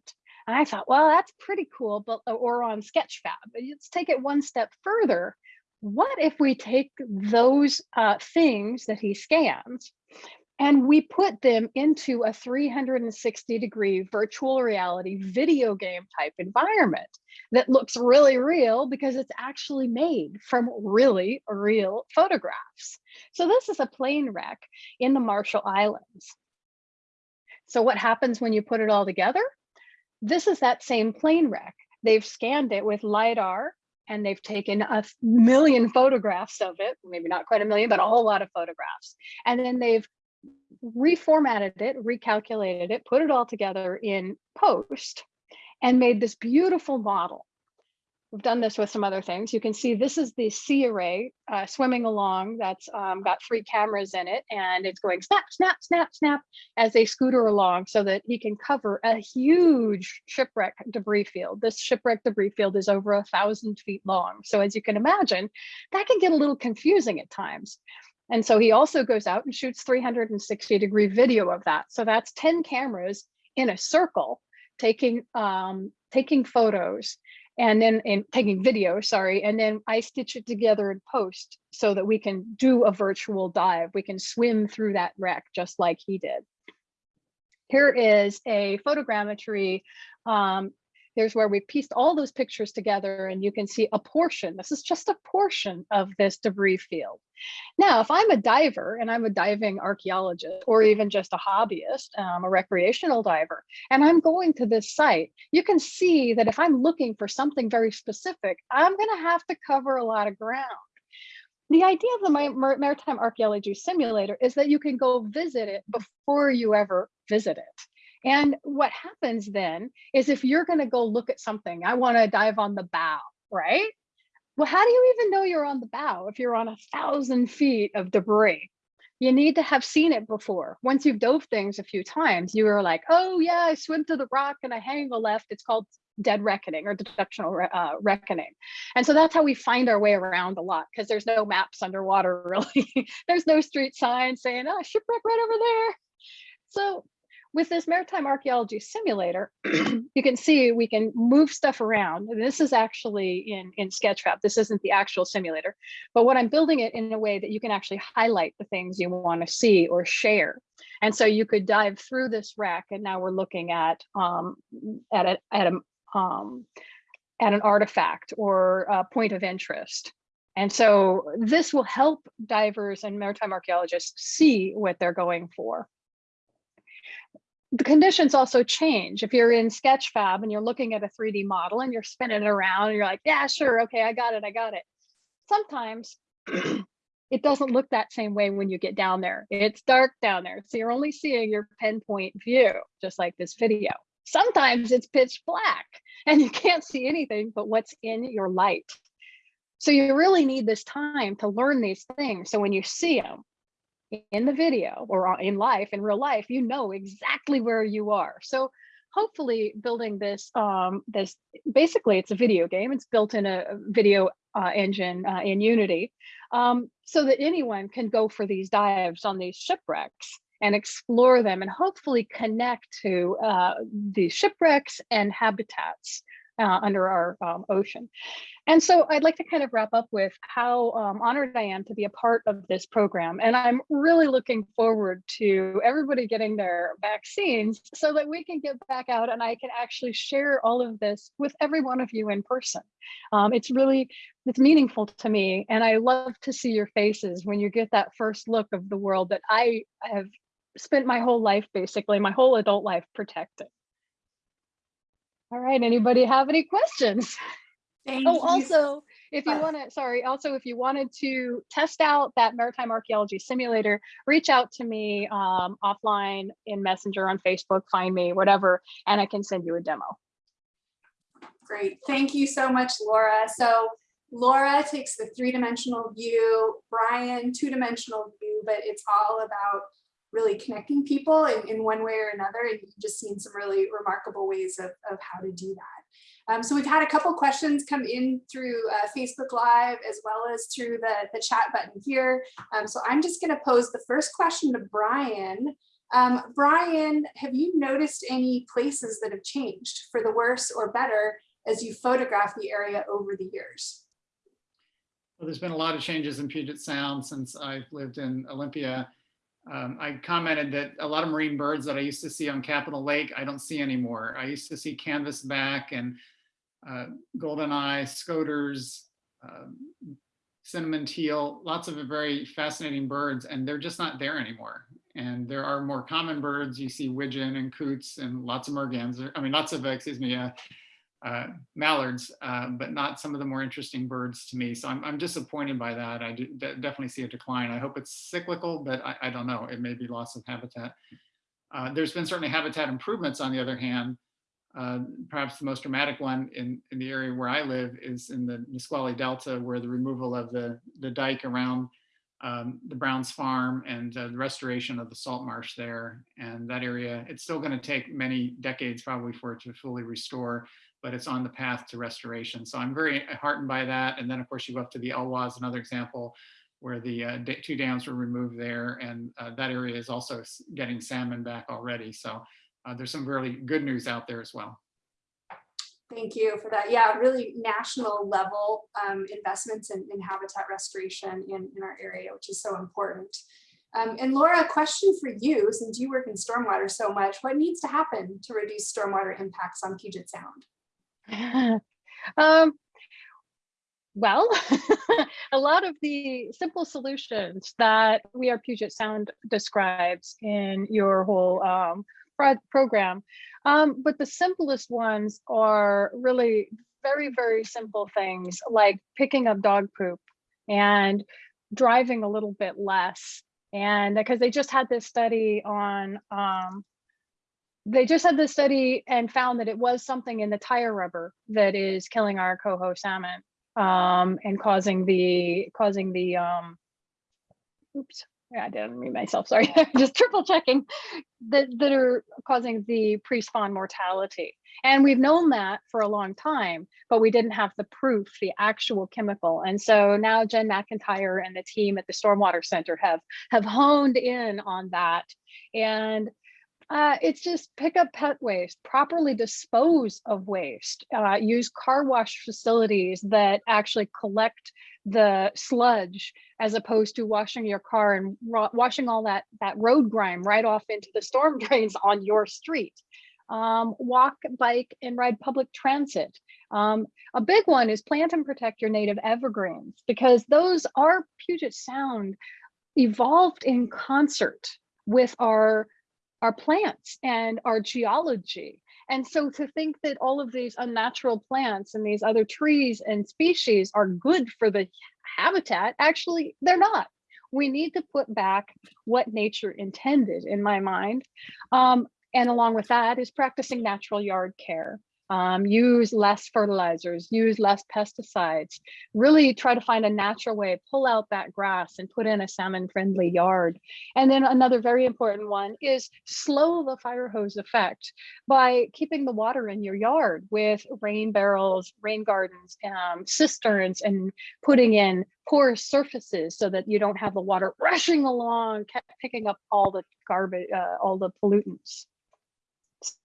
And I thought, well, that's pretty cool, but uh, or on Sketchfab. Let's take it one step further. What if we take those uh, things that he scans and we put them into a 360 degree virtual reality video game type environment that looks really real because it's actually made from really real photographs. So this is a plane wreck in the Marshall Islands. So what happens when you put it all together? This is that same plane wreck. They've scanned it with LiDAR and they've taken a million photographs of it, maybe not quite a million, but a whole lot of photographs. And then they've reformatted it, recalculated it, put it all together in post and made this beautiful model We've done this with some other things. You can see this is the sea array uh, swimming along that's um, got three cameras in it and it's going snap, snap, snap, snap as they scooter along so that he can cover a huge shipwreck debris field. This shipwreck debris field is over a thousand feet long. So as you can imagine, that can get a little confusing at times. And so he also goes out and shoots 360 degree video of that. So that's 10 cameras in a circle taking um, taking photos and then in taking video, sorry, and then I stitch it together in post so that we can do a virtual dive. We can swim through that wreck just like he did. Here is a photogrammetry um, Here's where we pieced all those pictures together and you can see a portion. This is just a portion of this debris field. Now, if I'm a diver and I'm a diving archaeologist or even just a hobbyist, um, a recreational diver, and I'm going to this site, you can see that if I'm looking for something very specific, I'm gonna have to cover a lot of ground. The idea of the Maritime Archaeology Simulator is that you can go visit it before you ever visit it. And what happens then is if you're going to go look at something, I want to dive on the bow, right? Well, how do you even know you're on the bow if you're on a thousand feet of debris? You need to have seen it before. Once you've dove things a few times, you are like, oh yeah, I swim to the rock and I hang a left. It's called dead reckoning or deductional uh, reckoning. And so that's how we find our way around a lot because there's no maps underwater *laughs* really. there's no street signs saying, oh, shipwreck right over there. So with this maritime archaeology simulator, *clears throat* you can see we can move stuff around. This is actually in, in Sketchfab. This isn't the actual simulator, but what I'm building it in a way that you can actually highlight the things you want to see or share. And so you could dive through this wreck, and now we're looking at um, at a, at a um, at an artifact or a point of interest. And so this will help divers and maritime archaeologists see what they're going for the conditions also change. If you're in Sketchfab and you're looking at a 3D model and you're spinning it around and you're like, yeah, sure, okay, I got it, I got it. Sometimes it doesn't look that same way when you get down there. It's dark down there. So you're only seeing your pinpoint view, just like this video. Sometimes it's pitch black *laughs* and you can't see anything but what's in your light. So you really need this time to learn these things. So when you see them in the video or in life, in real life, you know exactly where you are. So hopefully building this, um, this basically it's a video game. It's built in a video uh, engine uh, in Unity um, so that anyone can go for these dives on these shipwrecks and explore them and hopefully connect to uh, these shipwrecks and habitats uh, under our um, ocean. And so I'd like to kind of wrap up with how um, honored I am to be a part of this program. And I'm really looking forward to everybody getting their vaccines so that we can get back out and I can actually share all of this with every one of you in person. Um, it's really, it's meaningful to me. And I love to see your faces when you get that first look of the world that I have spent my whole life, basically my whole adult life protecting. All right, anybody have any questions? Thank Oh, you. also, if you want to, sorry, also, if you wanted to test out that maritime archaeology simulator, reach out to me um, offline in Messenger on Facebook, find me, whatever, and I can send you a demo. Great, thank you so much, Laura. So Laura takes the three-dimensional view, Brian, two-dimensional view, but it's all about really connecting people in, in one way or another. And you've just seen some really remarkable ways of, of how to do that. Um, so we've had a couple questions come in through uh, Facebook Live as well as through the, the chat button here. Um, so I'm just gonna pose the first question to Brian. Um, Brian, have you noticed any places that have changed for the worse or better as you photograph the area over the years? Well, there's been a lot of changes in Puget Sound since I've lived in Olympia. Um, I commented that a lot of marine birds that I used to see on Capitol Lake, I don't see anymore. I used to see canvasback and uh, goldeneye, scoters, um, cinnamon teal, lots of very fascinating birds, and they're just not there anymore. And there are more common birds. You see widgeon and coots and lots of mergans. I mean, lots of, uh, excuse me, uh, uh, mallards, uh, but not some of the more interesting birds to me. So I'm, I'm disappointed by that. I do, de definitely see a decline. I hope it's cyclical, but I, I don't know. It may be loss of habitat. Uh, there's been certainly habitat improvements on the other hand. Uh, perhaps the most dramatic one in, in the area where I live is in the Nisqually Delta, where the removal of the, the dike around um, the Browns farm and uh, the restoration of the salt marsh there. And that area, it's still going to take many decades probably for it to fully restore but it's on the path to restoration. So I'm very heartened by that. And then of course you go up to the Elwha, another example where the uh, two dams were removed there. And uh, that area is also getting salmon back already. So uh, there's some really good news out there as well. Thank you for that. Yeah, really national level um, investments in, in habitat restoration in, in our area, which is so important. Um, and Laura, a question for you, since you work in stormwater so much, what needs to happen to reduce stormwater impacts on Puget Sound? *laughs* um, well, *laughs* a lot of the simple solutions that We Are Puget Sound describes in your whole um, pro program, um, but the simplest ones are really very, very simple things like picking up dog poop and driving a little bit less. And because they just had this study on um, they just had this study and found that it was something in the tire rubber that is killing our coho salmon um, and causing the causing the um, oops yeah, I didn't mean myself sorry *laughs* just triple checking that that are causing the pre-spawn mortality. And we've known that for a long time but we didn't have the proof the actual chemical. And so now Jen McIntyre and the team at the Stormwater Center have have honed in on that. And uh, it's just pick up pet waste, properly dispose of waste, uh, use car wash facilities that actually collect the sludge as opposed to washing your car and washing all that, that road grime right off into the storm *laughs* drains on your street. Um, walk, bike, and ride public transit. Um, a big one is plant and protect your native evergreens because those are Puget Sound evolved in concert with our our plants and our geology. And so to think that all of these unnatural plants and these other trees and species are good for the habitat, actually, they're not. we need to put back what nature intended in my mind. Um, and along with that is practicing natural yard care. Um, use less fertilizers, use less pesticides, really try to find a natural way, pull out that grass and put in a salmon friendly yard. And then another very important one is slow the fire hose effect by keeping the water in your yard with rain barrels, rain gardens, um, cisterns, and putting in porous surfaces so that you don't have the water rushing along, picking up all the garbage, uh, all the pollutants.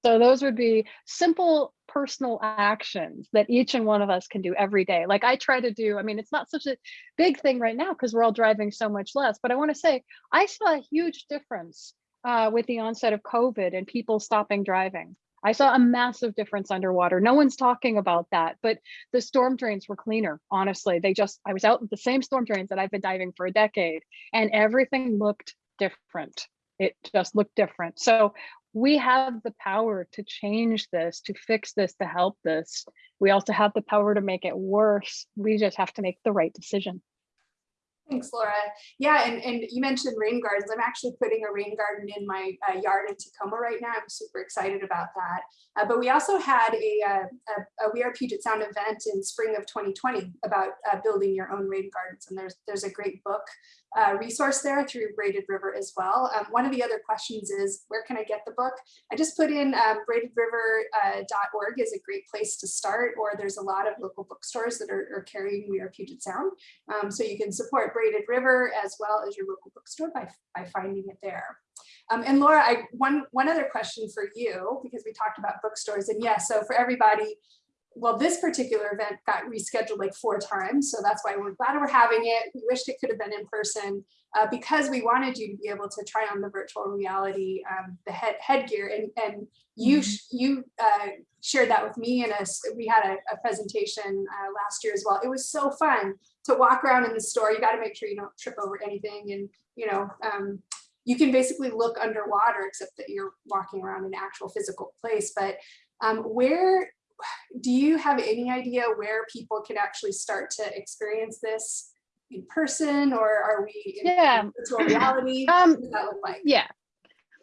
So those would be simple personal actions that each and one of us can do every day. Like I try to do, I mean, it's not such a big thing right now because we're all driving so much less, but I want to say I saw a huge difference uh, with the onset of COVID and people stopping driving. I saw a massive difference underwater. No one's talking about that, but the storm drains were cleaner. Honestly, they just, I was out with the same storm drains that I've been diving for a decade and everything looked different. It just looked different. So we have the power to change this, to fix this, to help this. We also have the power to make it worse. We just have to make the right decision. Thanks, Laura. Yeah, and, and you mentioned rain gardens. I'm actually putting a rain garden in my uh, yard in Tacoma right now. I'm super excited about that. Uh, but we also had a, uh, a, a We Are Puget Sound event in spring of 2020 about uh, building your own rain gardens. And there's, there's a great book uh, resource there through Braided River as well. Um, one of the other questions is, where can I get the book? I just put in um, braidedriver.org is a great place to start, or there's a lot of local bookstores that are, are carrying We Are Puget Sound. Um, so you can support Braided River as well as your local bookstore by, by finding it there. Um, and Laura, I one one other question for you because we talked about bookstores and yes, so for everybody, well, this particular event got rescheduled like four times, so that's why we're glad we're having it. We wished it could have been in person uh, because we wanted you to be able to try on the virtual reality, um, the head headgear, and and you you uh, shared that with me and us. We had a, a presentation uh, last year as well. It was so fun to walk around in the store. You got to make sure you don't trip over anything, and you know. Um, you can basically look underwater except that you're walking around an actual physical place but um, where do you have any idea where people can actually start to experience this in person or are we in Yeah. virtual reality? *clears throat* Um, what does that look like? Yeah.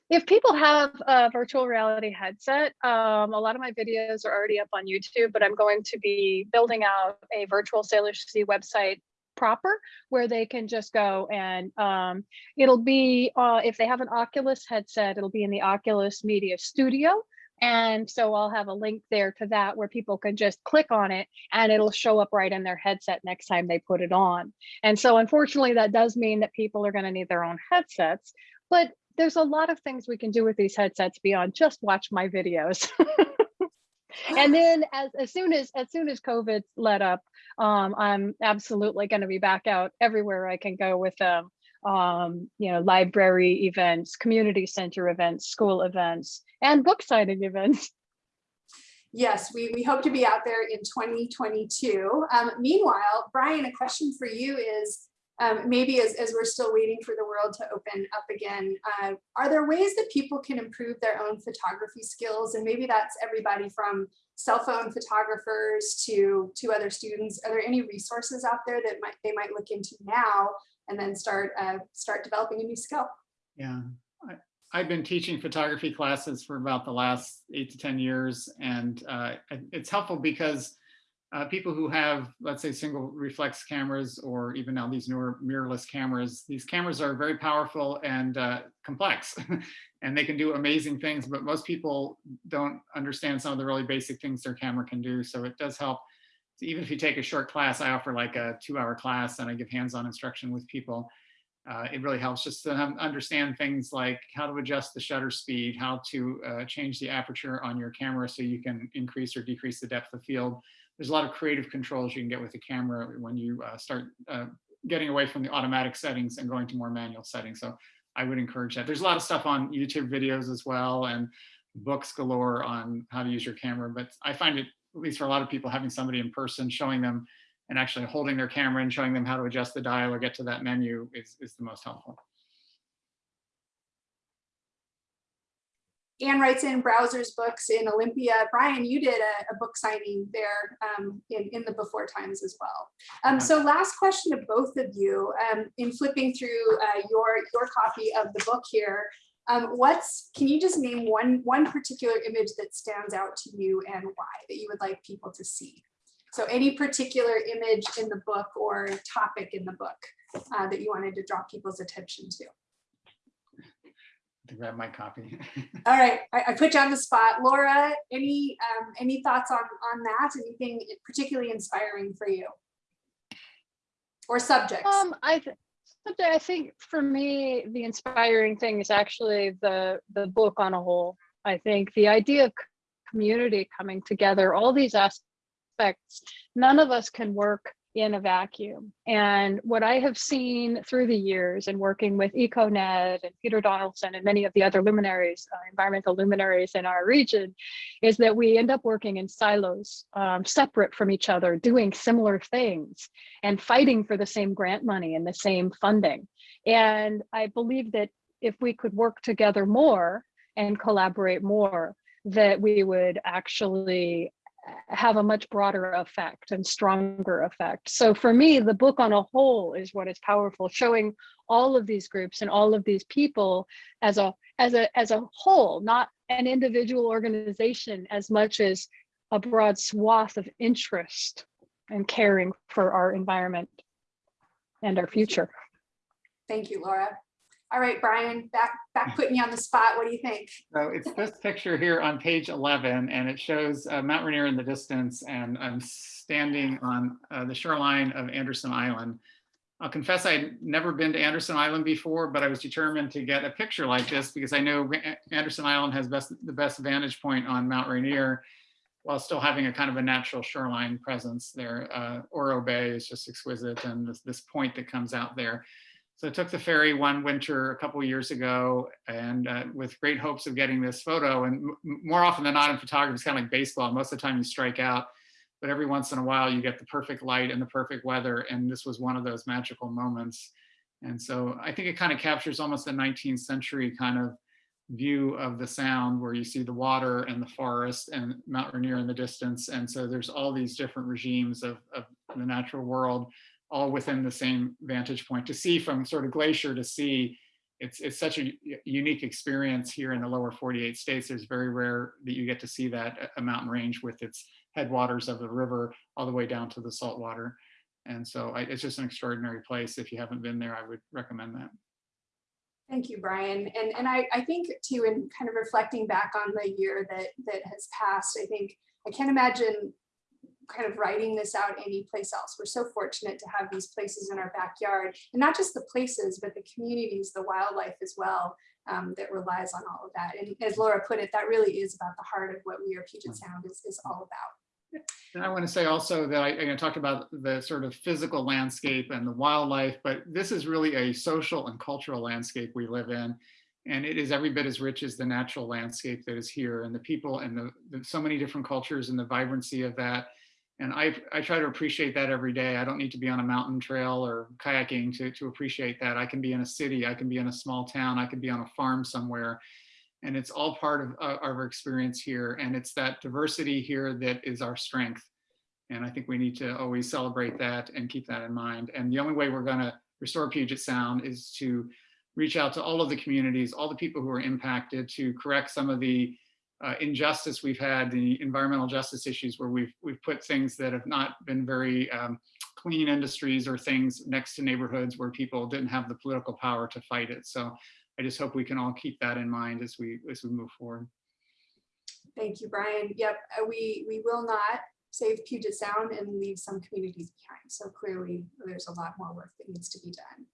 If people have a virtual reality headset, um, a lot of my videos are already up on YouTube, but I'm going to be building out a virtual Salish Sea website proper where they can just go and um, it'll be, uh, if they have an Oculus headset, it'll be in the Oculus Media Studio. And so I'll have a link there to that where people can just click on it and it'll show up right in their headset next time they put it on. And so unfortunately, that does mean that people are going to need their own headsets, but there's a lot of things we can do with these headsets beyond just watch my videos. *laughs* and then as, as soon as as soon as COVID let up, um, I'm absolutely going to be back out everywhere I can go with um, um, you know, library events, community center events, school events, and book signing events. *laughs* Yes, we, we hope to be out there in 2022. Um, meanwhile, Brian, a question for you is, um, maybe as, as we're still waiting for the world to open up again, uh, are there ways that people can improve their own photography skills? And maybe that's everybody from cell phone photographers to, to other students. Are there any resources out there that might they might look into now and then start uh, start developing a new skill? Yeah, I, I've been teaching photography classes for about the last eight to 10 years. And uh, it's helpful because uh, people who have, let's say, single reflex cameras, or even now these newer mirrorless cameras, these cameras are very powerful and uh, complex. *laughs* and they can do amazing things, but most people don't understand some of the really basic things their camera can do. So it does help. So even if you take a short class, I offer like a two hour class and I give hands-on instruction with people uh, it really helps just to understand things like how to adjust the shutter speed, how to uh, change the aperture on your camera so you can increase or decrease the depth of field. There's a lot of creative controls you can get with the camera when you uh, start uh, getting away from the automatic settings and going to more manual settings. So I would encourage that. There's a lot of stuff on YouTube videos as well and books galore on how to use your camera, but I find it, at least for a lot of people, having somebody in person showing them and actually holding their camera and showing them how to adjust the dial or get to that menu is, is the most helpful. Anne writes in browsers books in Olympia. Brian, you did a, a book signing there um, in, in the before times as well. Um, so last question to both of you, um, in flipping through uh, your, your copy of the book here, um, what's, can you just name one, one particular image that stands out to you and why that you would like people to see? So any particular image in the book or topic in the book uh, that you wanted to draw people's attention to? To grab my copy. *laughs* All right, I, I put you on the spot. Laura, any um, any thoughts on, on that? Anything particularly inspiring for you? Or subjects? Um, I, th- subject- I think for me, the inspiring thing is actually the, the book on a whole. I think the idea of community coming together, all these aspects, none of us can work in a vacuum. And what I have seen through the years and working with EcoNet and Peter Donaldson and many of the other luminaries, uh, environmental luminaries in our region, is that we end up working in silos, um, separate from each other, doing similar things and fighting for the same grant money and the same funding. And I believe that if we could work together more and collaborate more, that we would actually have a much broader effect and stronger effect. So for me, the book on a whole is what is powerful, showing all of these groups and all of these people as a as a as a whole, not an individual organization as much as a broad swath of interest and caring for our environment and our future. Thank you, Laura. All right, Brian, back back putting you on the spot. What do you think? So it's this picture here on page 11, and it shows uh, Mount Rainier in the distance, and I'm standing on uh, the shoreline of Anderson Island. I'll confess I'd never been to Anderson Island before, but I was determined to get a picture like this because I know Anderson Island has best, the best vantage point on Mount Rainier while still having a kind of a natural shoreline presence there. Uh, Oro Bay is just exquisite, and this, this point that comes out there. So I took the ferry one winter a couple years ago and uh, with great hopes of getting this photo. And more often than not in photography, it's kind of like baseball. Most of the time you strike out, but every once in a while you get the perfect light and the perfect weather. And this was one of those magical moments. And so I think it kind of captures almost a 19th century kind of view of the sound where you see the water and the forest and Mount Rainier in the distance. And so there's all these different regimes of, of the natural world all within the same vantage point. To see from sort of glacier to sea, it's it's such a unique experience here in the lower 48 states. There's very rare that you get to see that a- a mountain range with its headwaters of the river all the way down to the salt water. And so I, it's just an extraordinary place. If you haven't been there, I would recommend that. Thank you, Brian. And and I, I think too, in kind of reflecting back on the year that that has passed, I think I can't imagine kind of writing this out anyplace else. We're so fortunate to have these places in our backyard, and not just the places, but the communities, the wildlife as well, um, that relies on all of that. And as Laura put it, that really is about the heart of what We Are Puget Sound is, is all about. And I want to say also that I, I talked about the sort of physical landscape and the wildlife, but this is really a social and cultural landscape we live in. And it is every bit as rich as the natural landscape that is here and the people and the, the so many different cultures and the vibrancy of that. And I, I try to appreciate that every day. I don't need to be on a mountain trail or kayaking to, to appreciate that. I can be in a city, I can be in a small town, I can be on a farm somewhere. And it's all part of uh, our experience here. And it's that diversity here that is our strength. And I think we need to always celebrate that and keep that in mind. And the only way we're going to restore Puget Sound is to reach out to all of the communities, all the people who are impacted, to correct some of the uh, injustice we've had, the environmental justice issues where we've we've put things that have not been very um, clean industries or things next to neighborhoods where people didn't have the political power to fight it. So I just hope we can all keep that in mind as we as we move forward. Thank you, Brian. Yep, uh, we we will not save Puget Sound and leave some communities behind. So clearly, there's a lot more work that needs to be done.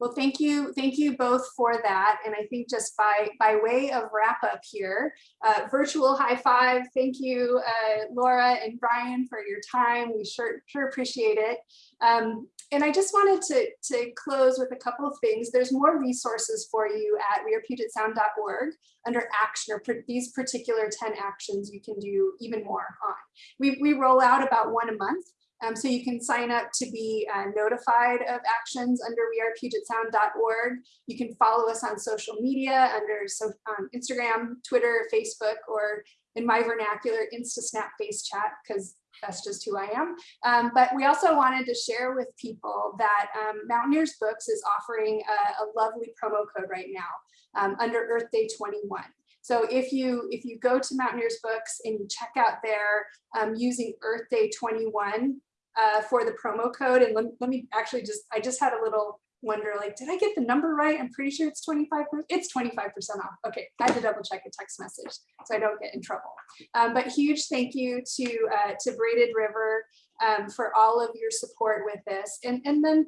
Well, thank you, thank you both for that. And I think just by by way of wrap up here, uh, virtual high five. Thank you, uh, Laura and Brian, for your time. We sure sure appreciate it. Um, and I just wanted to, to close with a couple of things. There's more resources for you at wearepugetsound.org under action or these particular 10 actions you can do even more on. We, we roll out about one a month. Um, so you can sign up to be uh, notified of actions under wearepugetsound.org. You can follow us on social media under so, um, Instagram, Twitter, Facebook, or in my vernacular, InstaSnap Face Chat, because that's just who I am. Um, but we also wanted to share with people that um, Mountaineers Books is offering a, a lovely promo code right now um, under Earth Day 21. So if you if you go to Mountaineers Books and you check out there um, using Earth Day 21 uh, for the promo code, and let, let me actually just I just had a little wonder like did I get the number right? I'm pretty sure it's 25 it's 25% off. Okay, I had to double check a text message so I don't get in trouble. Um, but huge thank you to uh, to Braided River um, for all of your support with this, and and then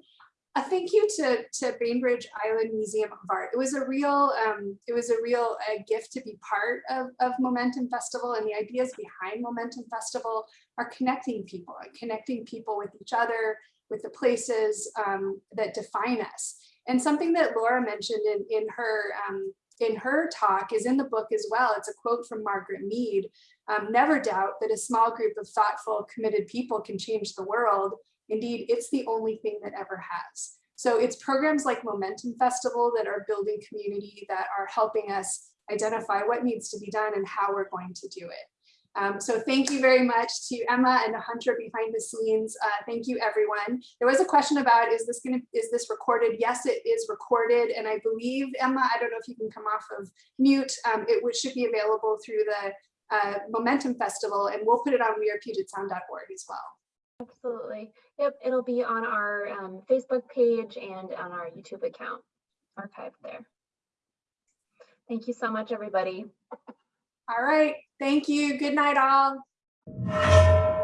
a thank you to to Bainbridge Island Museum of Art. It was a real um, it was a real uh, gift to be part of of Momentum Festival, and the ideas behind Momentum Festival are connecting people, connecting people with each other, with the places um, that define us. And something that Laura mentioned in in her um, in her talk is in the book as well. It's a quote from Margaret Mead. Um, Never doubt that a small group of thoughtful, committed people can change the world. Indeed, it's the only thing that ever has. So it's programs like Momentum Festival that are building community that are helping us identify what needs to be done and how we're going to do it. Um, so thank you very much to Emma and Hunter behind the scenes. Uh, thank you, everyone. There was a question about, is this going to, is this recorded? Yes, it is recorded. And I believe, Emma, I don't know if you can come off of mute. Um, it should be available through the uh, Momentum Festival, and we'll put it on wearepugetsound.org as well. Absolutely. Yep, it'll be on our um, Facebook page and on our YouTube account archived there. Thank you so much, everybody. All right. Thank you. Good night, all.